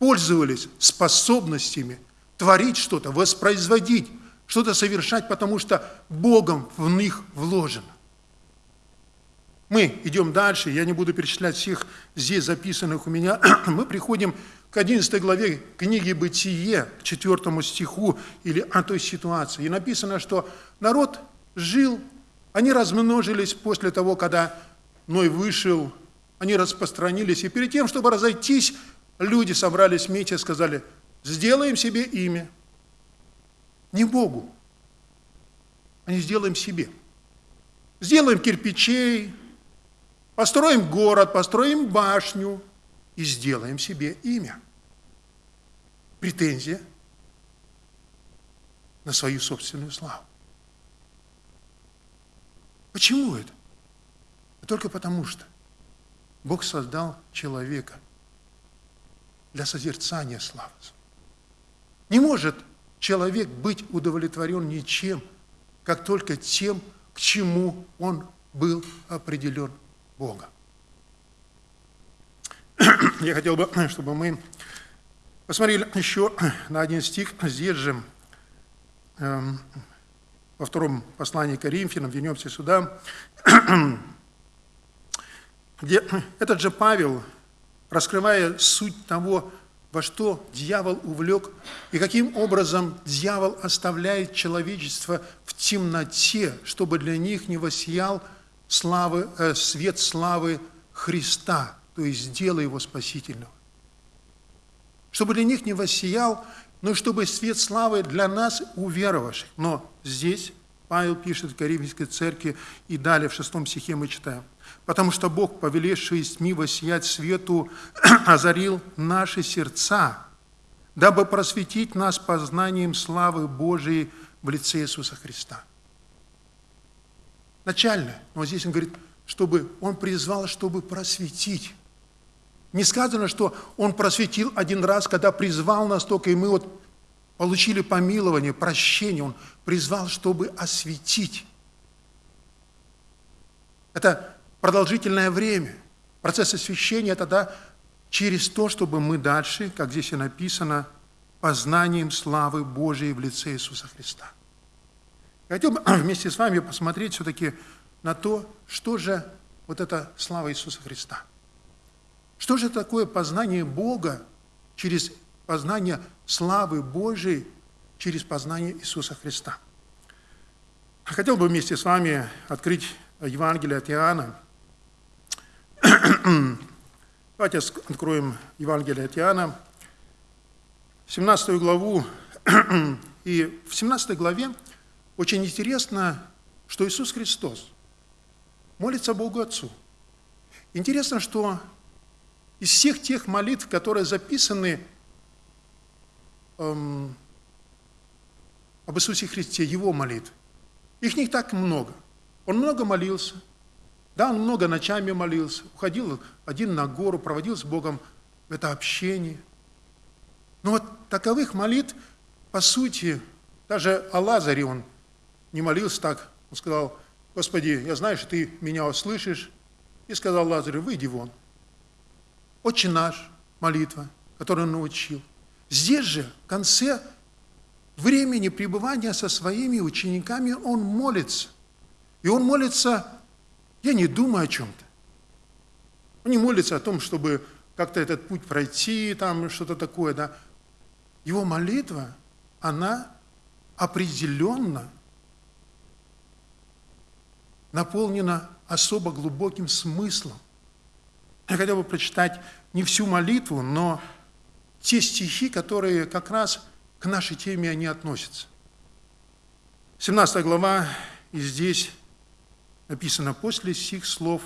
пользовались способностями творить что-то, воспроизводить, что-то совершать, потому что Богом в них вложено. Мы идем дальше, я не буду перечислять всех здесь записанных у меня. Мы приходим к 11 главе книги «Бытие», к 4 стиху или о той ситуации. И написано, что народ жил, они размножились после того, когда Ной вышел, они распространились. И перед тем, чтобы разойтись, люди собрались вместе и сказали, сделаем себе имя. Не Богу, а не сделаем себе. Сделаем кирпичей, Построим город, построим башню и сделаем себе имя. Претензия на свою собственную славу. Почему это? Только потому что Бог создал человека для созерцания славы. Не может человек быть удовлетворен ничем, как только тем, к чему он был определен Бога. Я хотел бы, чтобы мы посмотрели еще на один стих здесь же, эм, во втором послании к Коринфянам, вернемся сюда, где этот же Павел, раскрывая суть того, во что дьявол увлек и каким образом дьявол оставляет человечество в темноте, чтобы для них не воссиял славы, э, свет славы Христа, то есть дела Его спасительного. Чтобы для них не воссиял, но чтобы свет славы для нас уверовавших. Но здесь Павел пишет в Коринфянской церкви, и далее в шестом стихе мы читаем. «Потому что Бог, повелевший из тьмы воссиять свету, озарил наши сердца, дабы просветить нас познанием славы Божией в лице Иисуса Христа» начальное. Но здесь он говорит, чтобы он призвал, чтобы просветить. Не сказано, что он просветил один раз, когда призвал нас только, и мы вот получили помилование, прощение. Он призвал, чтобы осветить. Это продолжительное время. Процесс освящения – это да, через то, чтобы мы дальше, как здесь и написано, познанием славы Божией в лице Иисуса Христа. Хотел бы вместе с вами посмотреть все-таки на то, что же вот эта слава Иисуса Христа. Что же такое познание Бога через познание славы Божией, через познание Иисуса Христа? Хотел бы вместе с вами открыть Евангелие от Иоанна. Давайте откроем Евангелие от Иоанна, 17 главу. И в 17 главе очень интересно, что Иисус Христос молится Богу Отцу. Интересно, что из всех тех молитв, которые записаны эм, об Иисусе Христе, Его молитв, их не так много. Он много молился, да, он много ночами молился, уходил один на гору, проводил с Богом это общение. Но вот таковых молитв, по сути, даже о Лазаре он не молился так. Он сказал, Господи, я знаю, что Ты меня услышишь. И сказал Лазарю, выйди вон. Отче наш, молитва, который он научил. Здесь же, в конце времени пребывания со своими учениками, он молится. И он молится, я не думаю о чем-то. Он не молится о том, чтобы как-то этот путь пройти, там что-то такое, да. Его молитва, она определенно наполнена особо глубоким смыслом. Я хотел бы прочитать не всю молитву, но те стихи, которые как раз к нашей теме они относятся. 17 глава, и здесь написано, после сих слов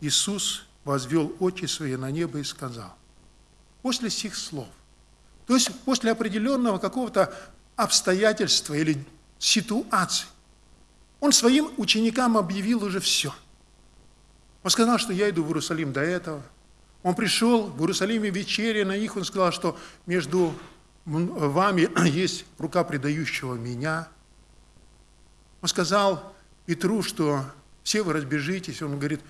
Иисус возвел очи свои на небо и сказал. После сих слов. То есть после определенного какого-то обстоятельства или ситуации. Он своим ученикам объявил уже все. Он сказал, что я иду в Иерусалим до этого. Он пришел в Иерусалиме вечере на них, он сказал, что между вами есть рука предающего меня. Он сказал Петру, что все вы разбежитесь. Он говорит,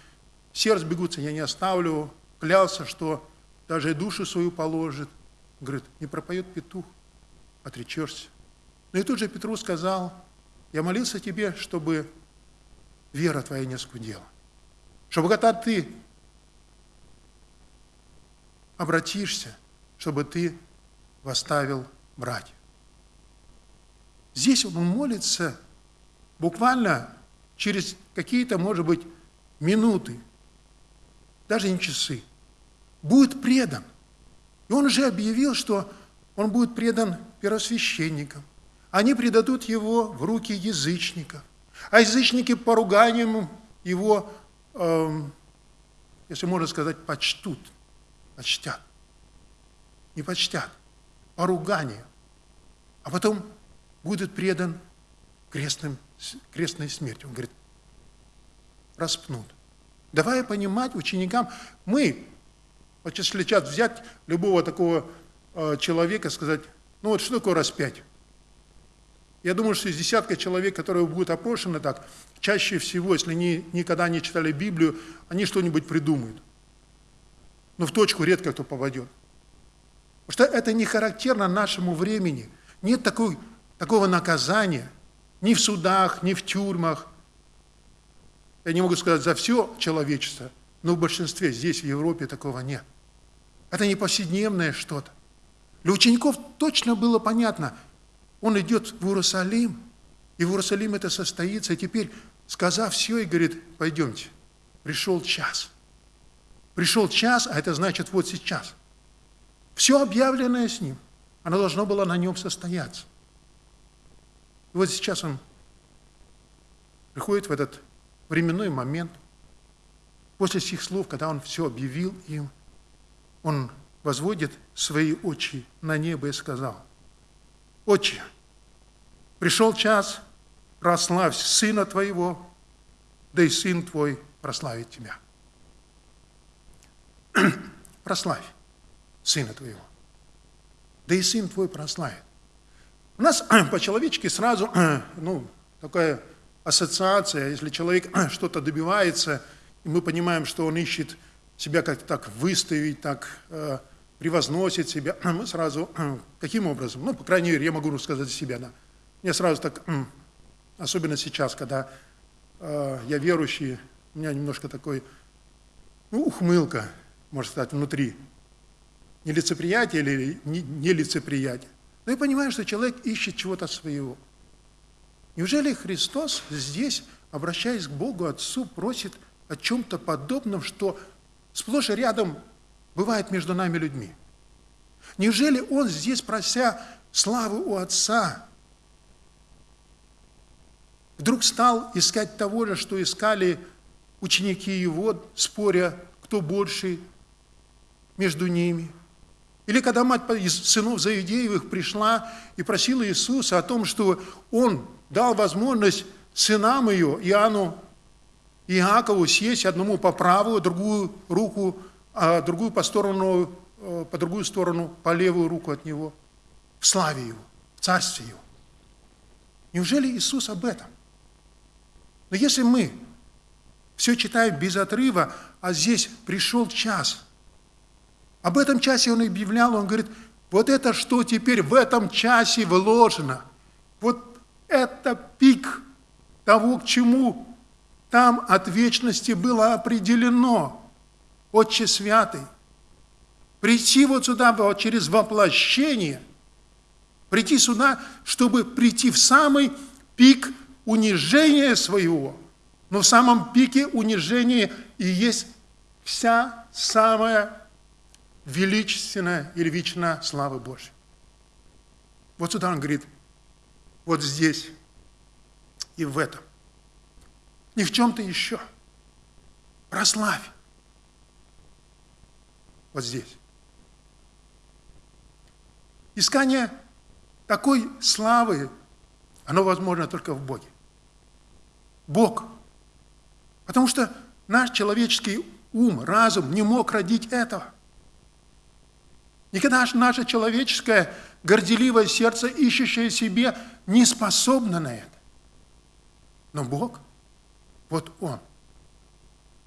все разбегутся, я не оставлю. Клялся, что даже душу свою положит. Говорит, не пропоет петух, отречешься. Но и тут же Петру сказал, я молился тебе, чтобы вера твоя не скудела. Чтобы когда ты обратишься, чтобы ты восставил братьев. Здесь он молится буквально через какие-то, может быть, минуты, даже не часы, будет предан. И он уже объявил, что он будет предан первосвященникам, они предадут его в руки язычников. А язычники поруганием его, э, если можно сказать, почтут, почтят. Не почтят, поругание. А потом будет предан крестным, крестной смерти. Он говорит, распнут. Давай понимать ученикам, мы, вот если сейчас взять любого такого э, человека, сказать, ну вот что такое распять? Я думаю, что из десятка человек, которые будут опрошены так, чаще всего, если они никогда не читали Библию, они что-нибудь придумают. Но в точку редко кто попадет. Потому что это не характерно нашему времени. Нет такой, такого наказания ни в судах, ни в тюрьмах. Я не могу сказать за все человечество, но в большинстве здесь, в Европе, такого нет. Это не повседневное что-то. Для учеников точно было понятно – он идет в Иерусалим, и в Иерусалим это состоится, и теперь, сказав все, и говорит, пойдемте, пришел час. Пришел час, а это значит вот сейчас. Все объявленное с ним, оно должно было на нем состояться. Вот сейчас он приходит в этот временной момент, после сих слов, когда он все объявил им, он возводит свои очи на небо и сказал, Отче, пришел час, прославь Сына Твоего, да и Сын Твой прославит Тебя. прославь Сына Твоего, да и Сын Твой прославит. У нас по-человечески сразу ну, такая ассоциация, если человек что-то добивается, и мы понимаем, что он ищет себя как-то так выставить, так э, превозносит себя, мы сразу, каким образом? Ну, по крайней мере, я могу рассказать себя, да. Мне сразу так, особенно сейчас, когда э, я верующий, у меня немножко такой, ну, ухмылка, можно сказать, внутри. Не лицеприятие или не, не лицеприятие. Но я понимаю, что человек ищет чего-то своего. Неужели Христос здесь, обращаясь к Богу Отцу, просит о чем-то подобном, что сплошь и рядом бывает между нами людьми. Неужели он здесь, прося славы у Отца, вдруг стал искать того же, что искали ученики его, споря, кто больше между ними? Или когда мать из сынов Заидеевых пришла и просила Иисуса о том, что Он дал возможность сынам ее, Иоанну и Иакову, сесть одному по правую, другую руку а другую по сторону, э, по другую сторону, по левую руку от него, в славе его, в царстве его. Неужели Иисус об этом? Но если мы все читаем без отрыва, а здесь пришел час, Об этом часе он объявлял, он говорит, вот это что теперь в этом часе вложено, вот это пик того, к чему там от вечности было определено. Отче Святый, прийти вот сюда вот через воплощение, прийти сюда, чтобы прийти в самый пик унижения своего, но в самом пике унижения и есть вся самая величественная или вечная слава Божья. Вот сюда он говорит, вот здесь и в этом. Не в чем-то еще. Прославь. Вот здесь. Искание такой славы, оно возможно только в Боге. Бог. Потому что наш человеческий ум, разум не мог родить этого. Никогда наше человеческое горделивое сердце, ищущее себе, не способно на это. Но Бог, вот Он,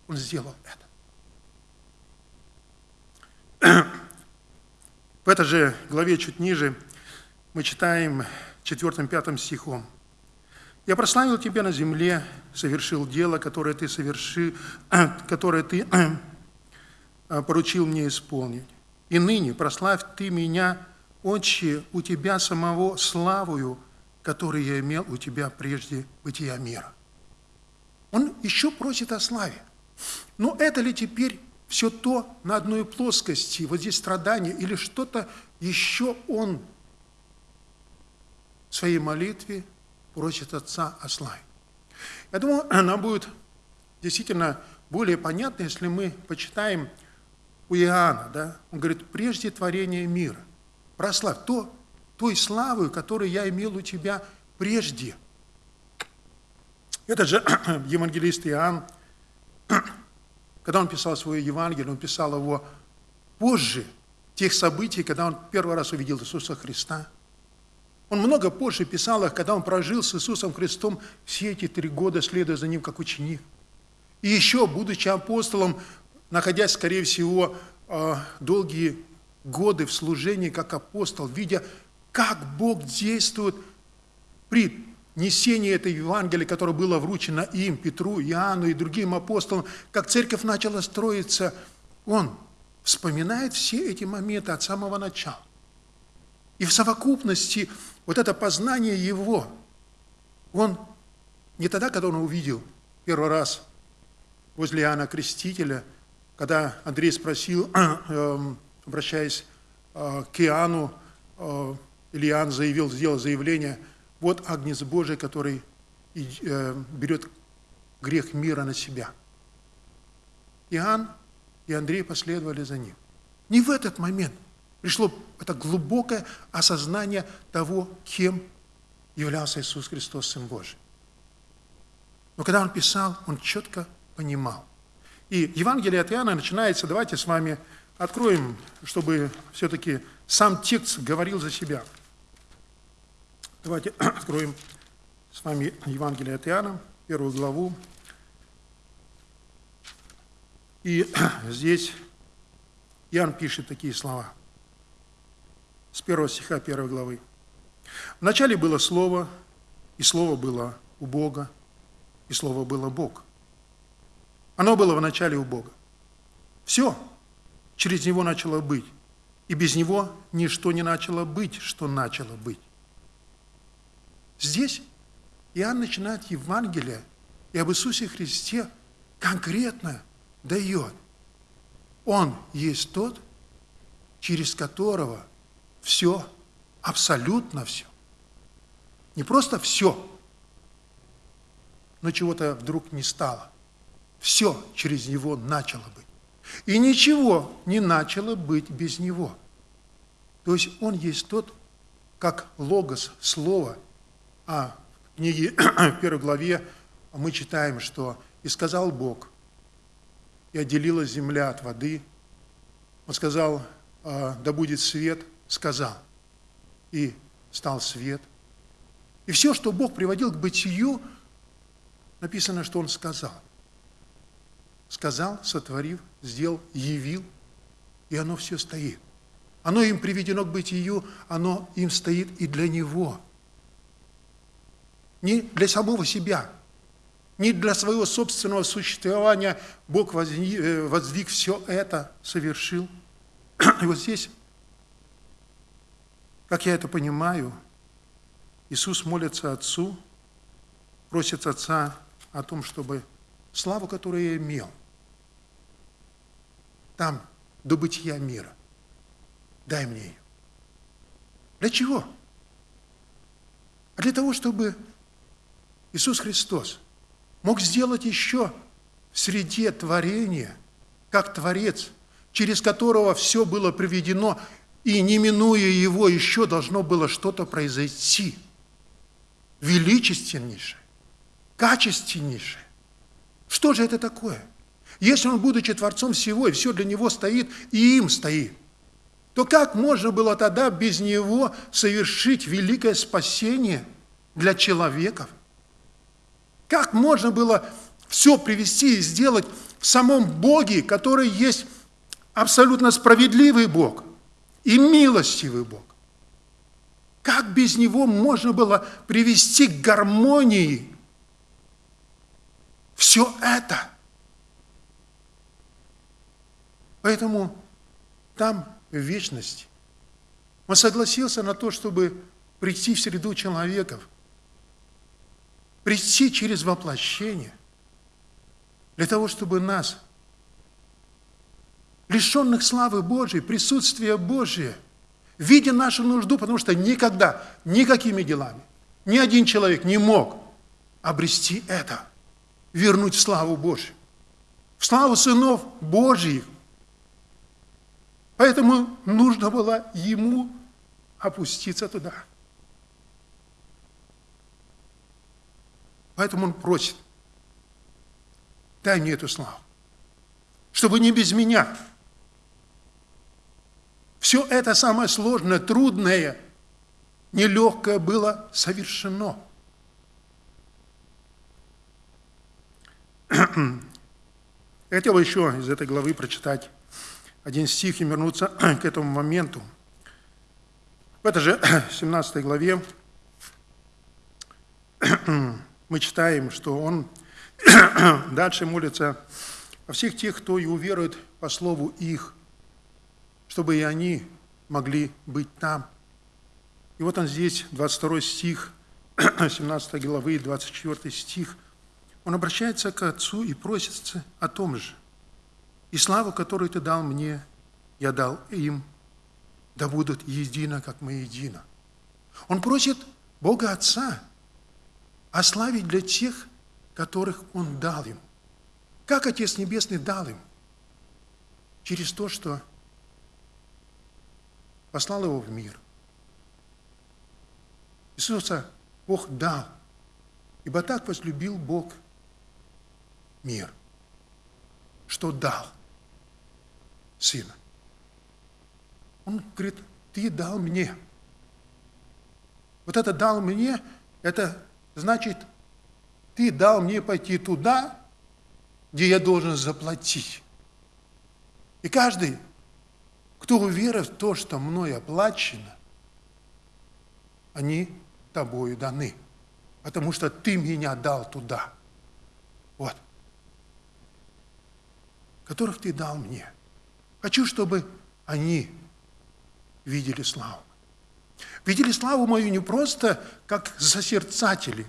Он сделал это. В этой же главе чуть ниже мы читаем 4-5 стихом. «Я прославил Тебя на земле, совершил дело, которое Ты, соверши, которое ты поручил мне исполнить. И ныне прославь Ты меня, Отче, у Тебя самого славою, которую я имел у Тебя прежде бытия мира». Он еще просит о славе. Но это ли теперь все то на одной плоскости, вот здесь страдания, или что-то еще он в своей молитве просит Отца о славе. Я думаю, нам будет действительно более понятно, если мы почитаем у Иоанна, да? он говорит, прежде творения мира, прославь то, той славы, которую я имел у тебя прежде. Это же евангелист Иоанн, когда он писал свое Евангелие, он писал его позже тех событий, когда он первый раз увидел Иисуса Христа. Он много позже писал их, когда он прожил с Иисусом Христом все эти три года, следуя за ним как ученик. И еще, будучи апостолом, находясь, скорее всего, э, долгие годы в служении как апостол, видя, как Бог действует при несение этой Евангелия, которое было вручено им, Петру, Иоанну и другим апостолам, как церковь начала строиться, он вспоминает все эти моменты от самого начала. И в совокупности вот это познание его, он не тогда, когда он увидел первый раз возле Иоанна Крестителя, когда Андрей спросил, эм, обращаясь э, к Иоанну, э, Иоанн заявил, сделал заявление – вот Агнец Божий, который э, берет грех мира на себя. Иоанн и Андрей последовали за ним. Не в этот момент пришло это глубокое осознание того, кем являлся Иисус Христос, Сын Божий. Но когда он писал, он четко понимал. И Евангелие от Иоанна начинается, давайте с вами откроем, чтобы все-таки сам текст говорил за себя. Давайте откроем с вами Евангелие от Иоанна, первую главу. И здесь Иоанн пишет такие слова. С первого стиха первой главы. «Вначале было Слово, и Слово было у Бога, и Слово было Бог. Оно было в начале у Бога. Все через Него начало быть, и без Него ничто не начало быть, что начало быть. Здесь Иоанн начинает Евангелие и об Иисусе Христе конкретно дает. Он есть тот, через которого все, абсолютно все. Не просто все, но чего-то вдруг не стало. Все через него начало быть. И ничего не начало быть без него. То есть он есть тот, как логос, слово – а в книге, в первой главе мы читаем, что «И сказал Бог, и отделилась земля от воды». Он сказал, «А, да будет свет, сказал, и стал свет. И все, что Бог приводил к бытию, написано, что Он сказал. Сказал, сотворив, сделал, явил. и оно все стоит. Оно им приведено к бытию, оно им стоит и для него. Не для самого себя, не для своего собственного существования Бог возни- э, воздвиг все это, совершил. И вот здесь, как я это понимаю, Иисус молится Отцу, просит Отца о том, чтобы славу, которую я имел, там, до бытия мира, дай мне ее. Для чего? А для того, чтобы Иисус Христос мог сделать еще в среде творения, как Творец, через которого все было приведено, и не минуя его, еще должно было что-то произойти. Величественнейшее, качественнейшее. Что же это такое? Если он, будучи Творцом всего, и все для него стоит, и им стоит, то как можно было тогда без него совершить великое спасение для человеков? Как можно было все привести и сделать в самом Боге, который есть абсолютно справедливый Бог и милостивый Бог? Как без Него можно было привести к гармонии все это? Поэтому там, в вечности, Он согласился на то, чтобы прийти в среду человеков, прийти через воплощение, для того, чтобы нас, лишенных славы Божьей, присутствия Божия, видя нашу нужду, потому что никогда, никакими делами, ни один человек не мог обрести это, вернуть славу Божью, в славу сынов Божьих. Поэтому нужно было ему опуститься туда. Поэтому он просит, дай мне эту славу, чтобы не без меня. Все это самое сложное, трудное, нелегкое было совершено. Я хотел еще из этой главы прочитать один стих и вернуться к этому моменту. В этой же 17 главе мы читаем, что он дальше молится о всех тех, кто и уверует по слову их, чтобы и они могли быть там. И вот он здесь, 22 стих, 17 главы, 24 стих, он обращается к Отцу и просится о том же. «И славу, которую Ты дал мне, я дал им, да будут едино, как мы едино». Он просит Бога Отца о славе для тех, которых Он дал им. Как Отец Небесный дал им? Через то, что послал его в мир. Иисуса Бог дал, ибо так возлюбил Бог мир, что дал Сына. Он говорит, ты дал мне. Вот это дал мне, это значит, ты дал мне пойти туда, где я должен заплатить. И каждый, кто уверует в то, что мной оплачено, они тобою даны, потому что ты меня дал туда. Вот. Которых ты дал мне. Хочу, чтобы они видели славу. Видели славу мою не просто как засерцатели.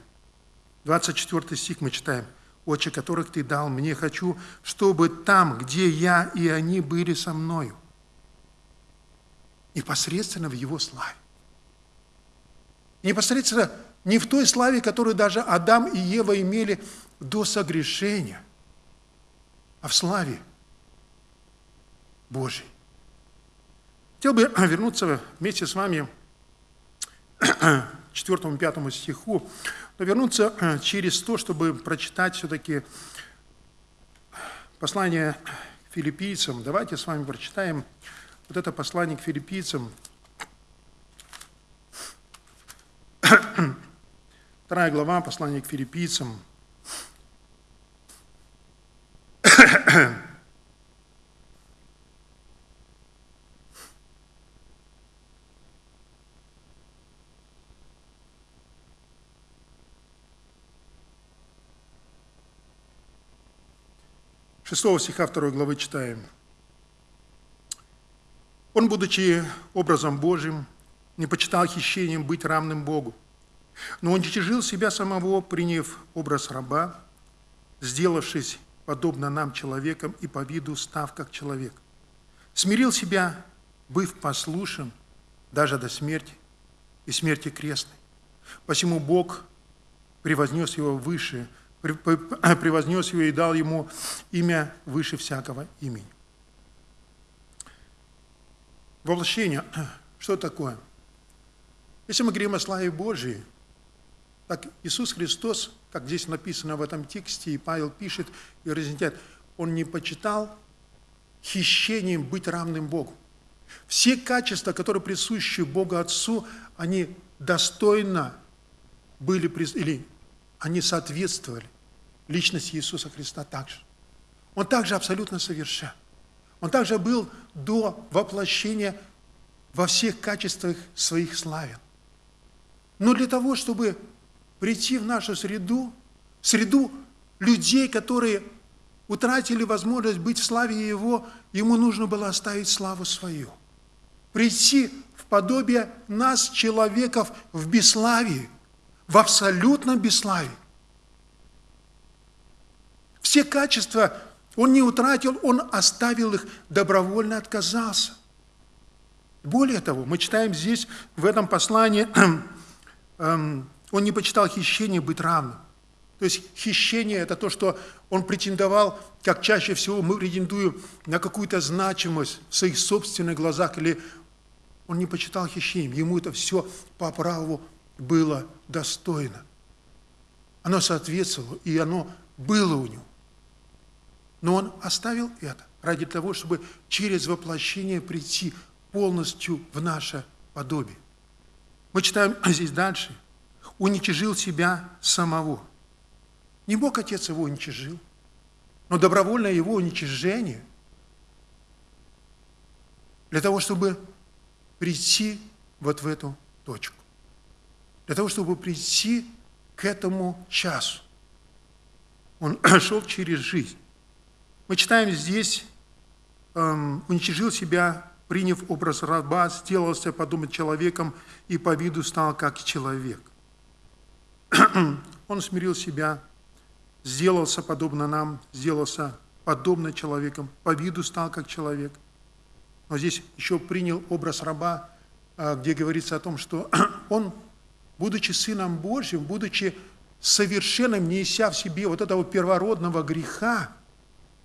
24 стих мы читаем. «Отче, которых Ты дал мне, хочу, чтобы там, где я и они были со мною, непосредственно в Его славе. Непосредственно не в той славе, которую даже Адам и Ева имели до согрешения, а в славе Божьей. Хотел бы вернуться вместе с вами к 4-5 стиху, но вернуться через то, чтобы прочитать все-таки послание филиппийцам. Давайте с вами прочитаем вот это послание к филиппийцам. Вторая глава, послание к филиппийцам. 6 стиха 2 главы читаем. Он, будучи образом Божьим, не почитал хищением быть равным Богу, но он уничтожил себя самого, приняв образ раба, сделавшись подобно нам человеком и по виду став как человек. Смирил себя, быв послушен даже до смерти и смерти крестной. Посему Бог превознес его выше, превознес его и дал ему имя выше всякого имени. Воплощение. Что такое? Если мы говорим о славе Божией, так Иисус Христос, как здесь написано в этом тексте, и Павел пишет и разъясняет, Он не почитал хищением быть равным Богу. Все качества, которые присущи Богу Отцу, они достойно были, или они соответствовали личности Иисуса Христа также. Он также абсолютно совершен. Он также был до воплощения во всех качествах своих славен. Но для того, чтобы прийти в нашу среду, среду людей, которые утратили возможность быть в славе Его, Ему нужно было оставить славу свою. Прийти в подобие нас, человеков, в бесславии, в абсолютном бесславии. Все качества он не утратил, он оставил их, добровольно отказался. Более того, мы читаем здесь, в этом послании, эм, он не почитал хищение быть равным. То есть хищение – это то, что он претендовал, как чаще всего мы претендуем на какую-то значимость в своих собственных глазах, или он не почитал хищением, ему это все по праву было достойно. Оно соответствовало, и оно было у него. Но он оставил это ради того, чтобы через воплощение прийти полностью в наше подобие. Мы читаем здесь дальше. Уничижил себя самого. Не Бог Отец его уничижил, но добровольное его уничижение для того, чтобы прийти вот в эту точку. Для того, чтобы прийти к этому часу. Он шел через жизнь. Мы читаем здесь, эм, уничижил себя, приняв образ раба, сделался подумать человеком и по виду стал как человек. Он смирил себя, сделался подобно нам, сделался подобно человеком, по виду стал как человек. Но здесь еще принял образ раба, э, где говорится о том, что он, будучи Сыном Божьим, будучи совершенным, не неся в себе вот этого первородного греха,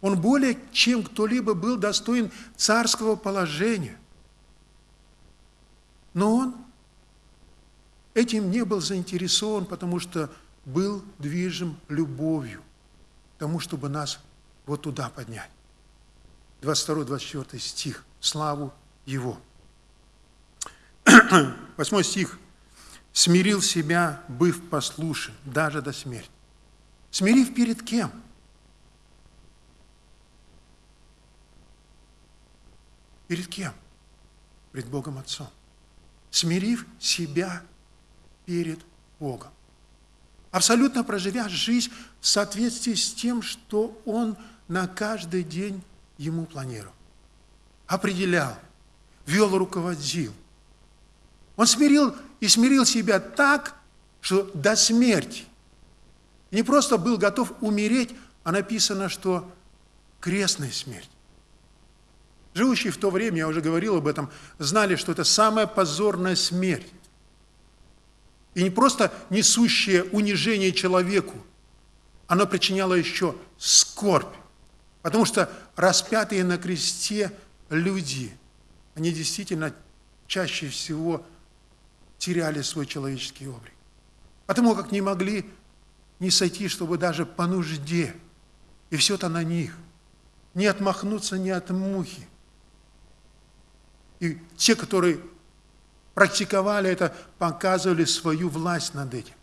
он более чем кто-либо был достоин царского положения. Но он этим не был заинтересован, потому что был движим любовью к тому, чтобы нас вот туда поднять. 22-24 стих. Славу Его. 8 стих. «Смирил себя, быв послушен, даже до смерти». Смирив перед кем? – Перед кем? Перед Богом Отцом. Смирив себя перед Богом. Абсолютно проживя жизнь в соответствии с тем, что Он на каждый день ему планировал. Определял, вел, руководил. Он смирил и смирил себя так, что до смерти. Не просто был готов умереть, а написано, что крестная смерть. Живущие в то время, я уже говорил об этом, знали, что это самая позорная смерть. И не просто несущее унижение человеку, оно причиняло еще скорбь. Потому что распятые на кресте люди, они действительно чаще всего теряли свой человеческий облик. Потому как не могли не сойти, чтобы даже по нужде. И все это на них. Не отмахнуться ни от мухи. И те, которые практиковали это, показывали свою власть над этим.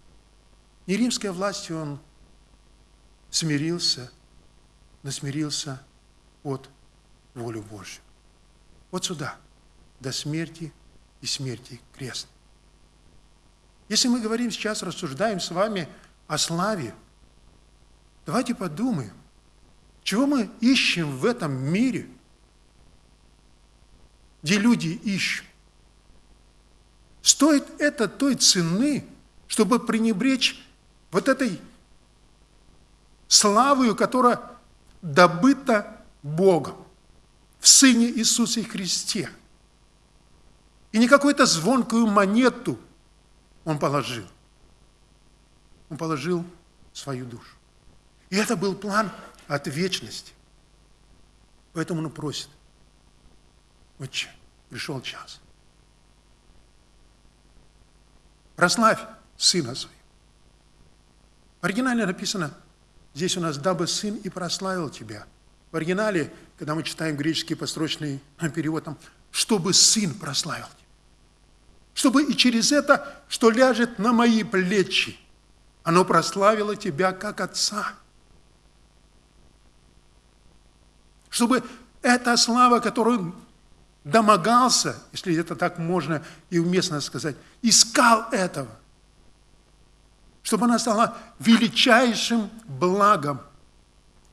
Не римской властью он смирился, но смирился от волю Божью. Вот сюда, до смерти и смерти крест. Если мы говорим сейчас, рассуждаем с вами о славе, давайте подумаем, Чего мы ищем в этом мире, где люди ищут? Стоит это той цены, чтобы пренебречь вот этой славою, которая добыта Богом в Сыне Иисусе Христе. И не какую-то звонкую монету Он положил. Он положил свою душу. И это был план от вечности. Поэтому он просит, Отче, пришел час. Прославь Сына Своего. В оригинале написано, здесь у нас, дабы Сын и прославил Тебя. В оригинале, когда мы читаем греческий построчный перевод, там, чтобы Сын прославил Тебя. Чтобы и через это, что ляжет на мои плечи, оно прославило Тебя как Отца. Чтобы эта слава, которую домогался, если это так можно и уместно сказать, искал этого, чтобы она стала величайшим благом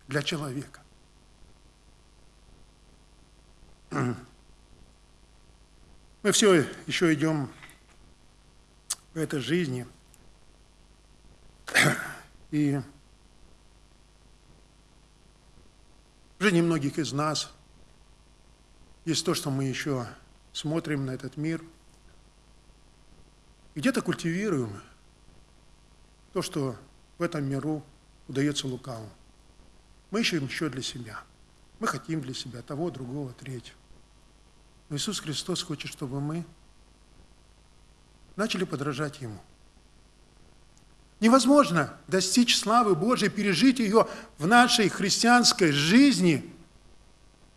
для человека. Мы все еще идем в этой жизни, и в жизни многих из нас – есть то, что мы еще смотрим на этот мир, где-то культивируем то, что в этом миру удается лукаву. Мы ищем еще для себя. Мы хотим для себя того, другого, третьего. Но Иисус Христос хочет, чтобы мы начали подражать Ему. Невозможно достичь славы Божией, пережить ее в нашей христианской жизни –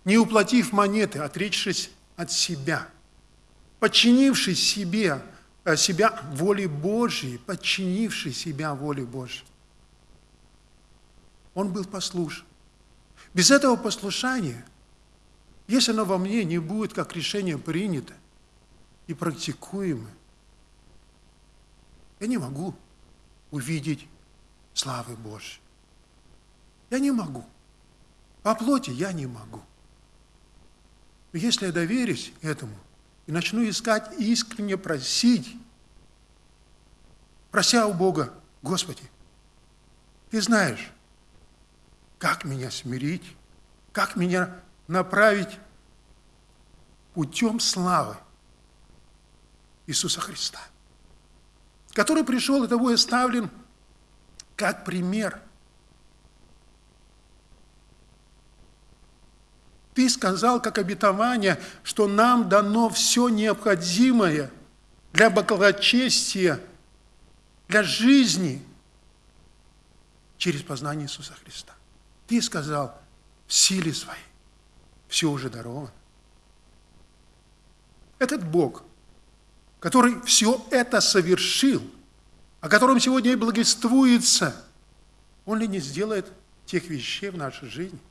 не уплатив монеты, отречься от себя, подчинившись себе, э, себя воле Божьей, подчинивший себя воле Божьей. Он был послушен. Без этого послушания, если оно во мне не будет как решение принято и практикуемо, я не могу увидеть славы Божьей. Я не могу. По плоти я не могу. Но если я доверюсь этому и начну искать искренне просить, прося у Бога, Господи, Ты знаешь, как меня смирить, как меня направить путем славы Иисуса Христа, который пришел и того и оставлен как пример – Ты сказал, как обетование, что нам дано все необходимое для благочестия, для жизни через познание Иисуса Христа. Ты сказал, в силе своей все уже даровано. Этот Бог, который все это совершил, о котором сегодня и благовествуется, Он ли не сделает тех вещей в нашей жизни –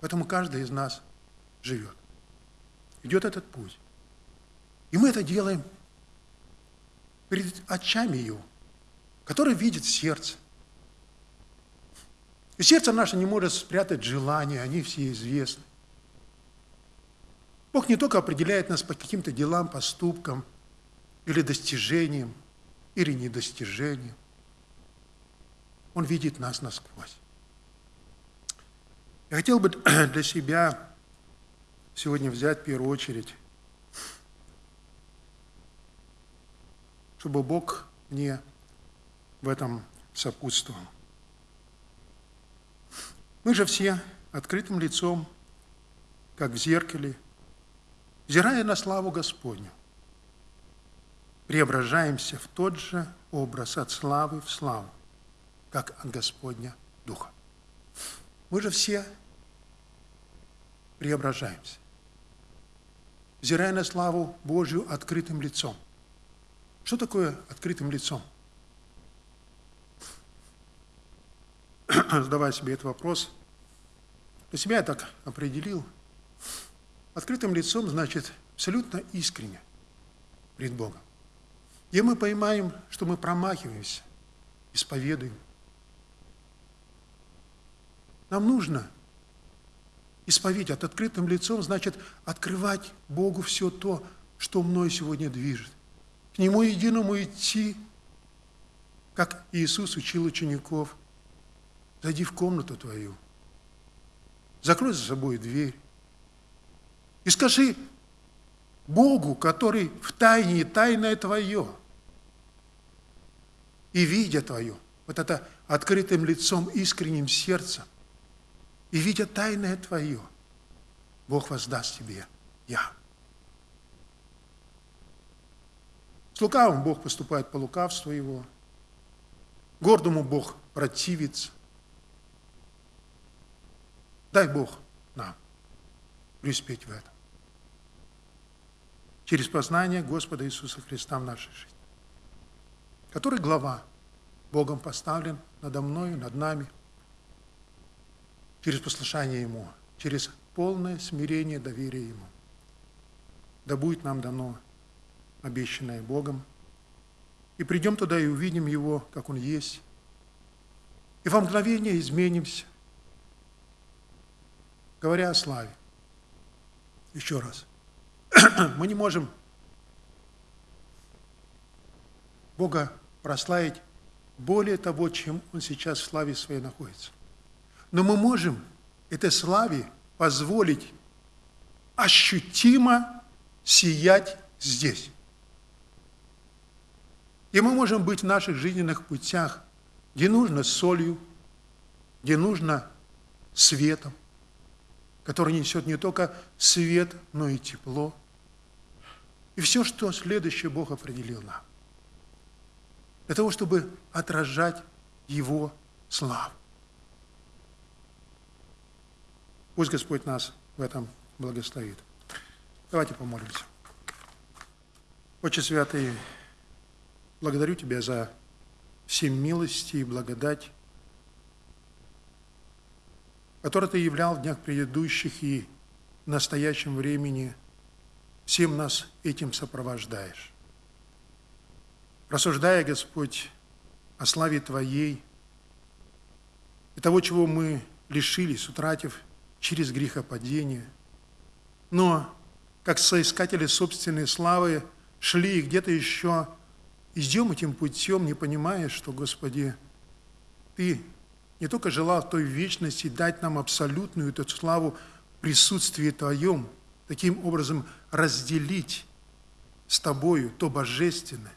Поэтому каждый из нас живет. Идет этот путь. И мы это делаем перед очами Его, который видит сердце. И сердце наше не может спрятать желания, они все известны. Бог не только определяет нас по каким-то делам, поступкам, или достижениям, или недостижениям. Он видит нас насквозь. Я хотел бы для себя сегодня взять в первую очередь, чтобы Бог мне в этом сопутствовал. Мы же все открытым лицом, как в зеркале, взирая на славу Господню, преображаемся в тот же образ от славы в славу, как от Господня Духа. Мы же все преображаемся, взирая на славу Божью открытым лицом. Что такое открытым лицом? Задавая себе этот вопрос, для себя я так определил. Открытым лицом значит абсолютно искренне перед Богом. Где мы поймаем, что мы промахиваемся, исповедуем. Нам нужно исповедать открытым лицом, значит, открывать Богу все то, что мной сегодня движет. К Нему единому идти, как Иисус учил учеников. Зайди в комнату твою, закрой за собой дверь и скажи Богу, который в тайне, тайное твое, и видя твое, вот это открытым лицом, искренним сердцем, и видя тайное твое, Бог воздаст тебе я. С лукавым Бог поступает по лукавству его, гордому Бог противится. Дай Бог нам преуспеть в этом. Через познание Господа Иисуса Христа в нашей жизни, который глава Богом поставлен надо мною, над нами, через послушание Ему, через полное смирение, доверие Ему. Да будет нам дано обещанное Богом, и придем туда и увидим Его, как Он есть, и во мгновение изменимся, говоря о славе. Еще раз. Мы не можем Бога прославить более того, чем Он сейчас в славе своей находится. Но мы можем этой славе позволить ощутимо сиять здесь. И мы можем быть в наших жизненных путях, где нужно солью, где нужно светом, который несет не только свет, но и тепло. И все, что следующее Бог определил нам. Для того, чтобы отражать Его славу. Пусть Господь нас в этом благословит. Давайте помолимся. Отче Святый, благодарю Тебя за все милости и благодать, которые Ты являл в днях предыдущих и в настоящем времени. Всем нас этим сопровождаешь. Рассуждая, Господь, о славе Твоей и того, чего мы лишились, утратив через грехопадение. Но, как соискатели собственной славы, шли и где-то еще идем этим путем, не понимая, что, Господи, Ты не только желал той вечности дать нам абсолютную эту славу в присутствии Твоем, таким образом разделить с Тобою то божественное.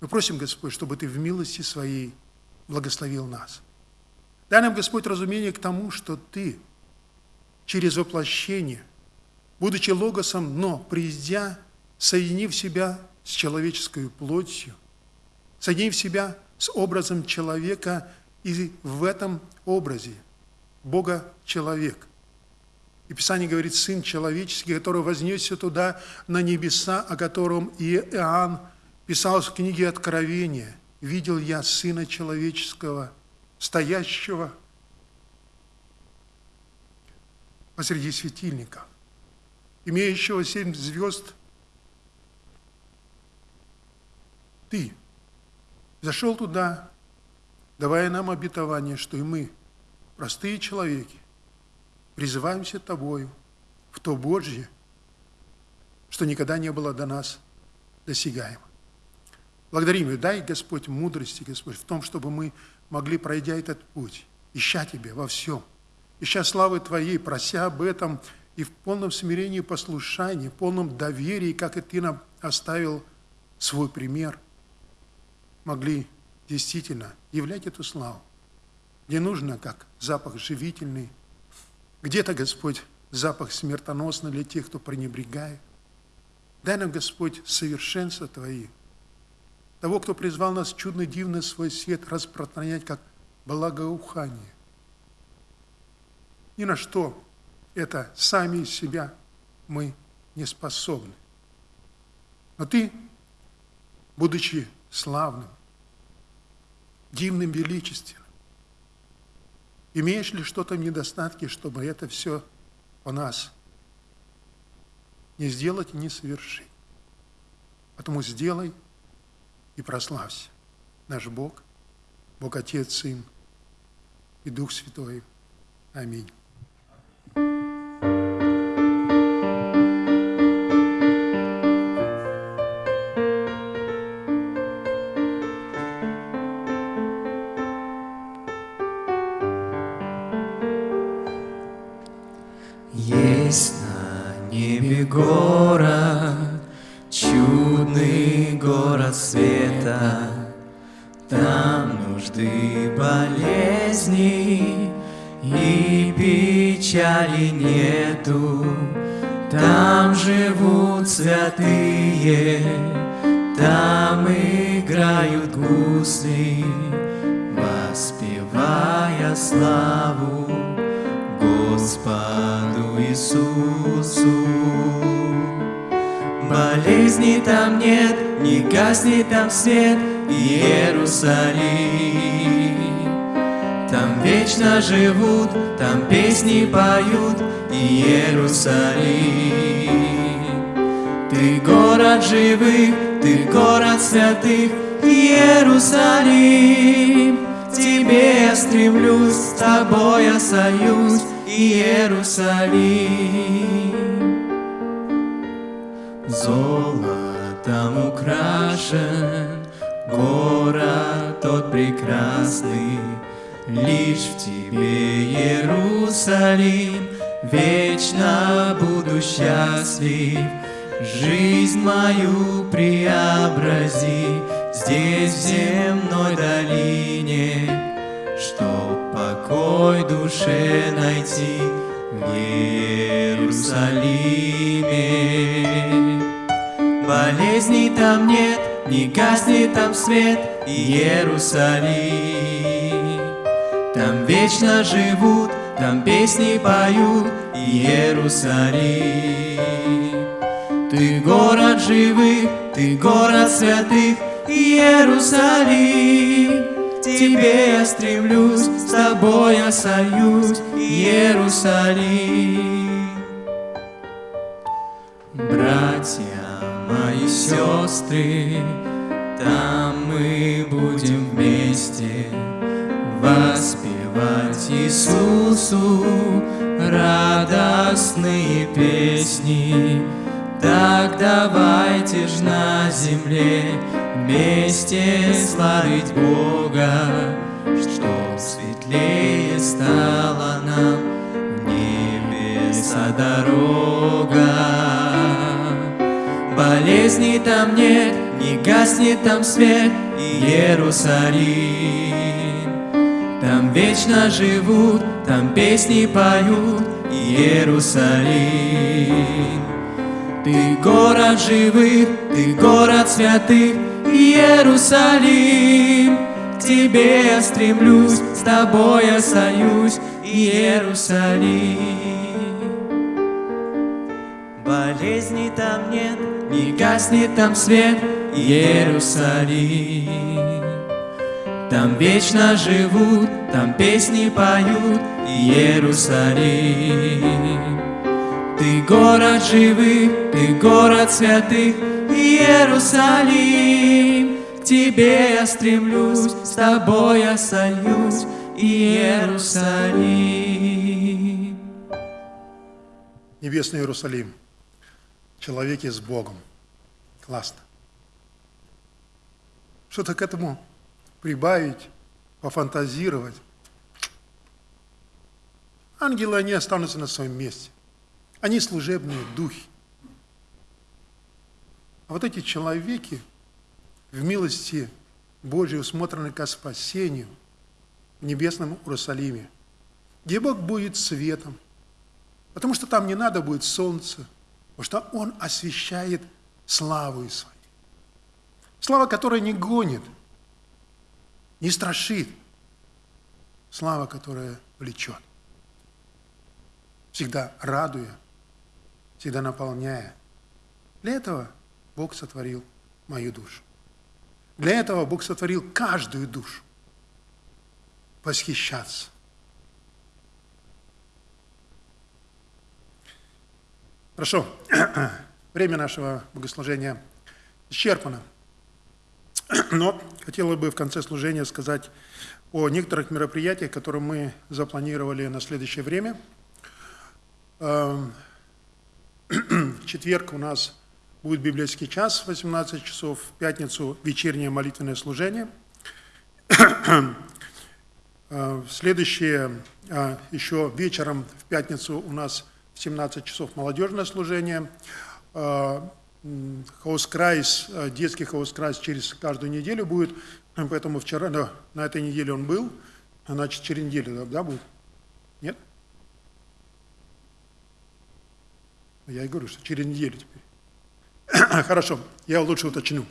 Мы просим, Господь, чтобы Ты в милости Своей благословил нас – Дай нам, Господь, разумение к тому, что Ты через воплощение, будучи логосом, но придя, соединив себя с человеческой плотью, соединив себя с образом человека, и в этом образе Бога человек. И Писание говорит, Сын человеческий, который вознесся туда на небеса, о котором Иоанн писал в книге Откровения, «Видел я Сына Человеческого, стоящего посреди светильника, имеющего семь звезд, ты зашел туда, давая нам обетование, что и мы, простые человеки, призываемся Тобою в то Божье, что никогда не было до нас досягаемо. Благодарим и дай, Господь, мудрости, Господь, в том, чтобы мы могли, пройдя этот путь, ища Тебя во всем, ища славы Твоей, прося об этом и в полном смирении послушании, в полном доверии, как и Ты нам оставил свой пример, могли действительно являть эту славу. Где нужно, как запах живительный, где-то, Господь, запах смертоносный для тех, кто пренебрегает. Дай нам, Господь, совершенство Твои, того, кто призвал нас чудно дивно свой свет распространять как благоухание. Ни на что это сами из себя мы не способны. Но ты, будучи славным, дивным, величественным, имеешь ли что-то в недостатке, чтобы это все у нас не сделать и не совершить? Поэтому сделай – и прославься. Наш Бог, Бог Отец, Сын и Дух Святой. Аминь. Живых, ты город святых, Иерусалим. Тебе я стремлюсь, с тобой я союз, Иерусалим. Золотом украшен город тот прекрасный, Лишь в тебе, Иерусалим, вечно буду счастлив. Жизнь мою преобрази здесь, в земной долине, Чтоб покой душе найти в Иерусалиме. Болезней там нет, не гаснет там свет, Иерусалим. Там вечно живут, там песни поют, Иерусалим. Ты город живых, ты город святых, Иерусалим. Тебе я стремлюсь, с тобой я союз, Иерусалим. Братья мои сестры, там мы будем вместе воспевать Иисусу радостные песни. Так давайте ж на земле вместе славить Бога, Чтоб светлее стала нам в небеса дорога. Болезней там нет, не гаснет там свет, Иерусалим. Там вечно живут, там песни поют, Иерусалим. Ты город живых, ты город святых, Иерусалим. К тебе я стремлюсь, с тобой я союз, Иерусалим. Болезней там нет, не гаснет там свет, Иерусалим. Там вечно живут, там песни поют, Иерусалим. Ты город живых, ты город святых, Иерусалим. К тебе я стремлюсь, с тобой я сольюсь, Иерусалим. Небесный Иерусалим. Человеки с Богом. Классно. Что-то к этому прибавить, пофантазировать. Ангелы, они останутся на своем месте. Они служебные духи. А вот эти человеки в милости Божьей усмотрены ко спасению в небесном Иерусалиме, где Бог будет светом, потому что там не надо будет солнца, потому что Он освещает славу свою. Слава, которая не гонит, не страшит. Слава, которая влечет. Всегда радуя, всегда наполняя. Для этого Бог сотворил мою душу. Для этого Бог сотворил каждую душу. Восхищаться. Хорошо. Время нашего богослужения исчерпано. Но хотела бы в конце служения сказать о некоторых мероприятиях, которые мы запланировали на следующее время. Четверг у нас будет библейский час в 18 часов, в пятницу вечернее молитвенное служение. Э, Следующее, э, еще вечером в пятницу у нас в 17 часов молодежное служение. Э, Hauskreis, э, детский Hauskreis через каждую неделю будет, поэтому вчера, да, на этой неделе он был, значит, через неделю, да, будет? Нет? Я и говорю, что через неделю теперь. Хорошо, я лучше уточню.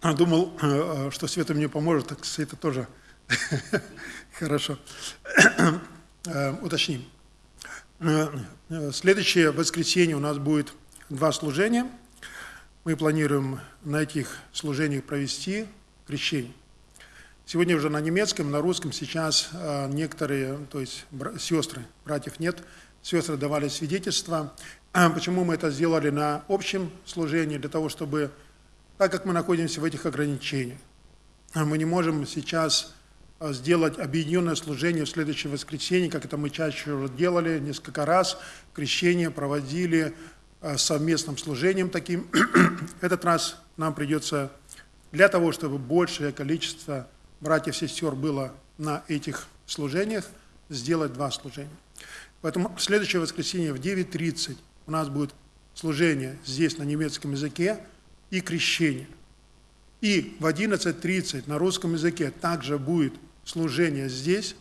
А, Думал, э, что Света мне поможет, так Света тоже. Хорошо. Э, Уточним. Э, э, Следующее воскресенье у нас будет два служения. Мы планируем на этих служениях провести крещение. Сегодня уже на немецком, на русском сейчас э, некоторые, то есть сестры, братьев нет, сестры давали свидетельства. А Почему мы это сделали на общем служении? Для того, чтобы, так как мы находимся в этих ограничениях, а мы не можем сейчас а, сделать объединенное служение в следующее воскресенье, как это мы чаще делали несколько раз, крещение проводили совместным служением таким. Этот раз нам придется для того, чтобы большее количество братьев и сестер было на этих служениях, сделать два служения. Поэтому следующее воскресенье в 9.30 у нас будет служение здесь на немецком языке и крещение. И в 11.30 на русском языке также будет служение здесь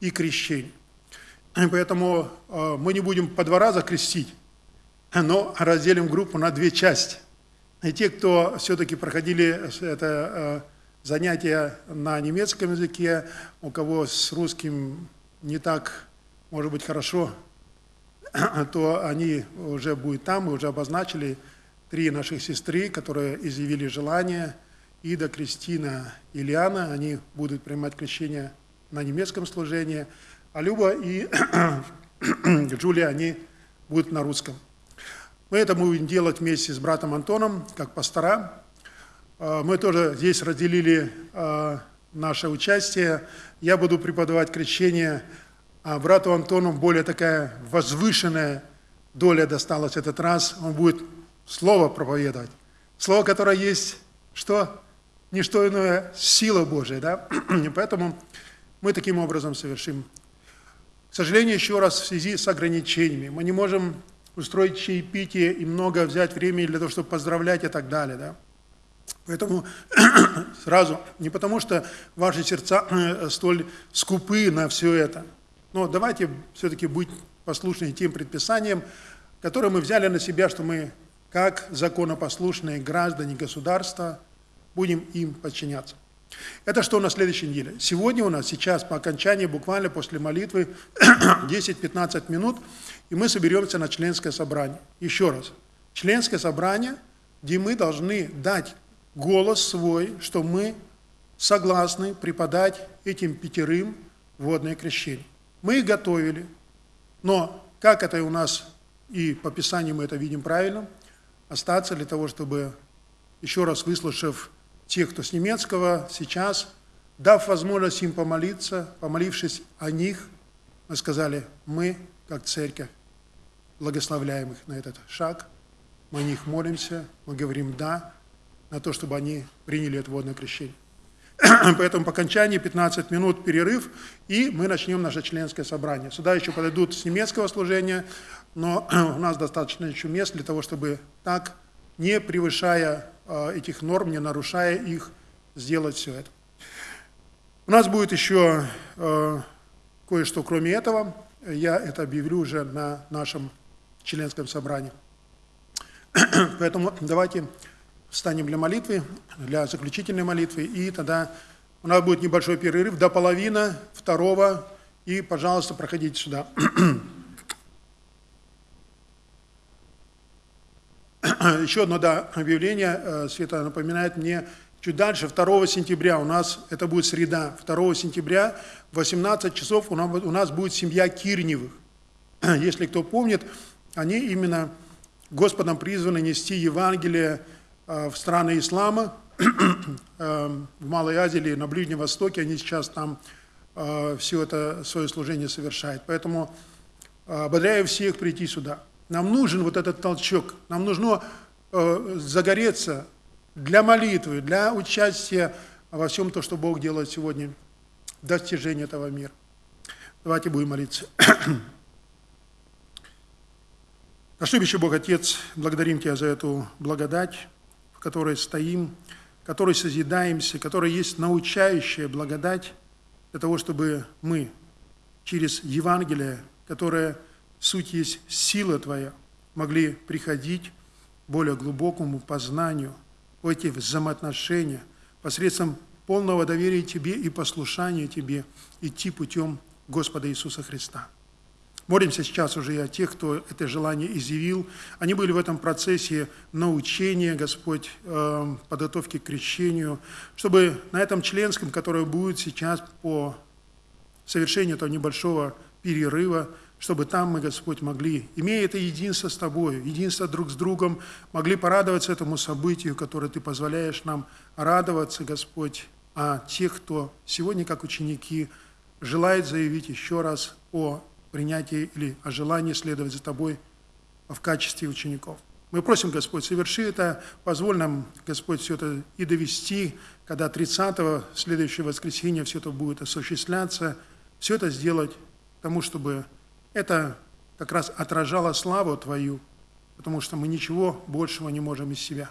и крещение. Поэтому э, мы не будем по два раза крестить, но разделим группу на две части. И те, кто все-таки проходили это э, занятие на немецком языке, у кого с русским не так, может быть, хорошо, то они уже будут там, мы уже обозначили три наших сестры, которые изъявили желание, Ида, Кристина и Лиана, они будут принимать крещение на немецком служении, а Люба и Джулия, они будут на русском. Мы это будем делать вместе с братом Антоном, как пастора. Э, Мы тоже здесь разделили э, наше участие. Я буду преподавать крещение, а брату Антону более такая возвышенная доля досталась этот раз. Он будет слово проповедовать. Слово, которое есть, что? Не что иное, сила Божия, да? Поэтому мы таким образом совершим. К сожалению, еще раз, в связи с ограничениями, мы не можем устроить чаепитие и много взять времени для того, чтобы поздравлять и так далее, да? Поэтому сразу, не потому что ваши сердца э, столь скупы на все это, но давайте все-таки быть послушны тем предписаниям, которые мы взяли на себя, что мы, как законопослушные граждане государства, будем им подчиняться. Это что на следующей неделе? Сегодня у нас сейчас по окончании, буквально после молитвы, 10-15 минут, и мы соберемся на членское собрание. Еще раз. Членское собрание, где мы должны дать голос свой, что мы согласны преподать этим пятерым водное крещение. Мы их готовили, но как это у нас и по Писанию мы это видим правильно, остаться для того, чтобы, еще раз выслушав тех, кто с немецкого, сейчас, дав возможность им помолиться, помолившись о них, мы сказали, мы, как церковь, благословляем их на этот шаг, мы о них молимся, мы говорим «да», на то, чтобы они приняли это водное крещение. Поэтому по окончании 15 минут перерыв, и мы начнем наше членское собрание. Сюда еще подойдут с немецкого служения, но у нас достаточно еще мест для того, чтобы так, не превышая э, этих норм, не нарушая их, сделать все это. У нас будет еще э, кое-что кроме этого. Я это объявлю уже на нашем членском собрании. Поэтому давайте встанем для молитвы, для заключительной молитвы, и тогда у нас будет небольшой перерыв до половины второго, и, пожалуйста, проходите сюда. Еще одно да, объявление, э, Света напоминает мне, чуть дальше, 2 сентября у нас, это будет среда, 2 сентября в 18 часов у нас, у нас будет семья Кирневых. Если кто помнит, они именно Господом призваны нести Евангелие в страны ислама, э, в Малой Азии или на Ближнем Востоке, они сейчас там э, все это свое служение совершают. Поэтому э, ободряю всех прийти сюда. Нам нужен вот этот толчок, нам нужно э, загореться для молитвы, для участия во всем то, что Бог делает сегодня, достижения этого мира. Давайте будем молиться. Наш любящий Бог Отец, благодарим Тебя за эту благодать, которой стоим, которой созидаемся, которая есть научающая благодать для того, чтобы мы через Евангелие, которое суть есть сила Твоя, могли приходить к более глубокому познанию, в эти взаимоотношения, посредством полного доверия Тебе и послушания Тебе, идти путем Господа Иисуса Христа. Молимся сейчас уже и о тех, кто это желание изъявил. Они были в этом процессе научения, Господь, э, подготовки к крещению, чтобы на этом членском, которое будет сейчас по совершению этого небольшого перерыва, чтобы там мы, Господь, могли, имея это единство с Тобой, единство друг с другом, могли порадоваться этому событию, которое Ты позволяешь нам радоваться, Господь, а тех, кто сегодня, как ученики, желает заявить еще раз о принятии или о желании следовать за Тобой в качестве учеников. Мы просим, Господь, соверши это, позволь нам, Господь, все это и довести, когда 30-го, следующего воскресенья, все это будет осуществляться, все это сделать тому, чтобы это как раз отражало славу Твою, потому что мы ничего большего не можем из себя.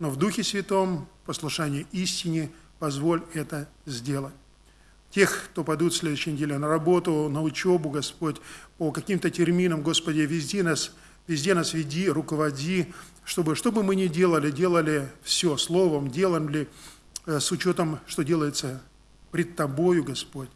Но в Духе Святом, послушание истине, позволь это сделать тех, кто пойдут в следующей неделе на работу, на учебу, Господь, по каким-то терминам, Господи, везде нас, везде нас веди, руководи, чтобы, что бы мы ни делали, делали все словом, делали э, с учетом, что делается пред Тобою, Господь.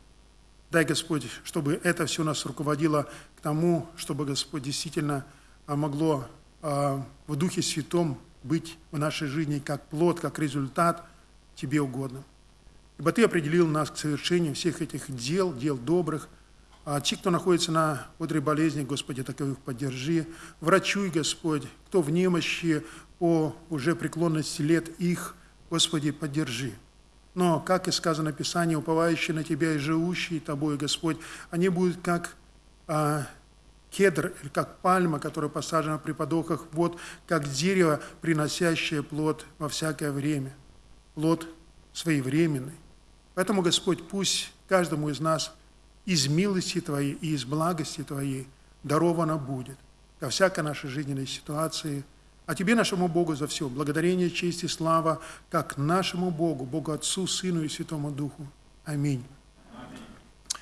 Дай, Господь, чтобы это все нас руководило к тому, чтобы, Господь, действительно а, могло а, в Духе Святом быть в нашей жизни как плод, как результат Тебе угодным. Ибо Ты определил нас к совершению всех этих дел, дел добрых. А те, кто находится на одре болезни, Господи, таковых поддержи. Врачуй, Господь, кто в немощи по уже преклонности лет их, Господи, поддержи. Но, как и сказано в Писании, уповающие на Тебя и живущие Тобой, Господь, они будут как а, кедр, или как пальма, которая посажена при подохах, вот как дерево, приносящее плод во всякое время. Плод своевременный, Поэтому, Господь, пусть каждому из нас из милости Твоей и из благости Твоей даровано будет ко всякой нашей жизненной ситуации. А Тебе, нашему Богу, за все благодарение, честь и слава, как нашему Богу, Богу Отцу, Сыну и Святому Духу. Аминь.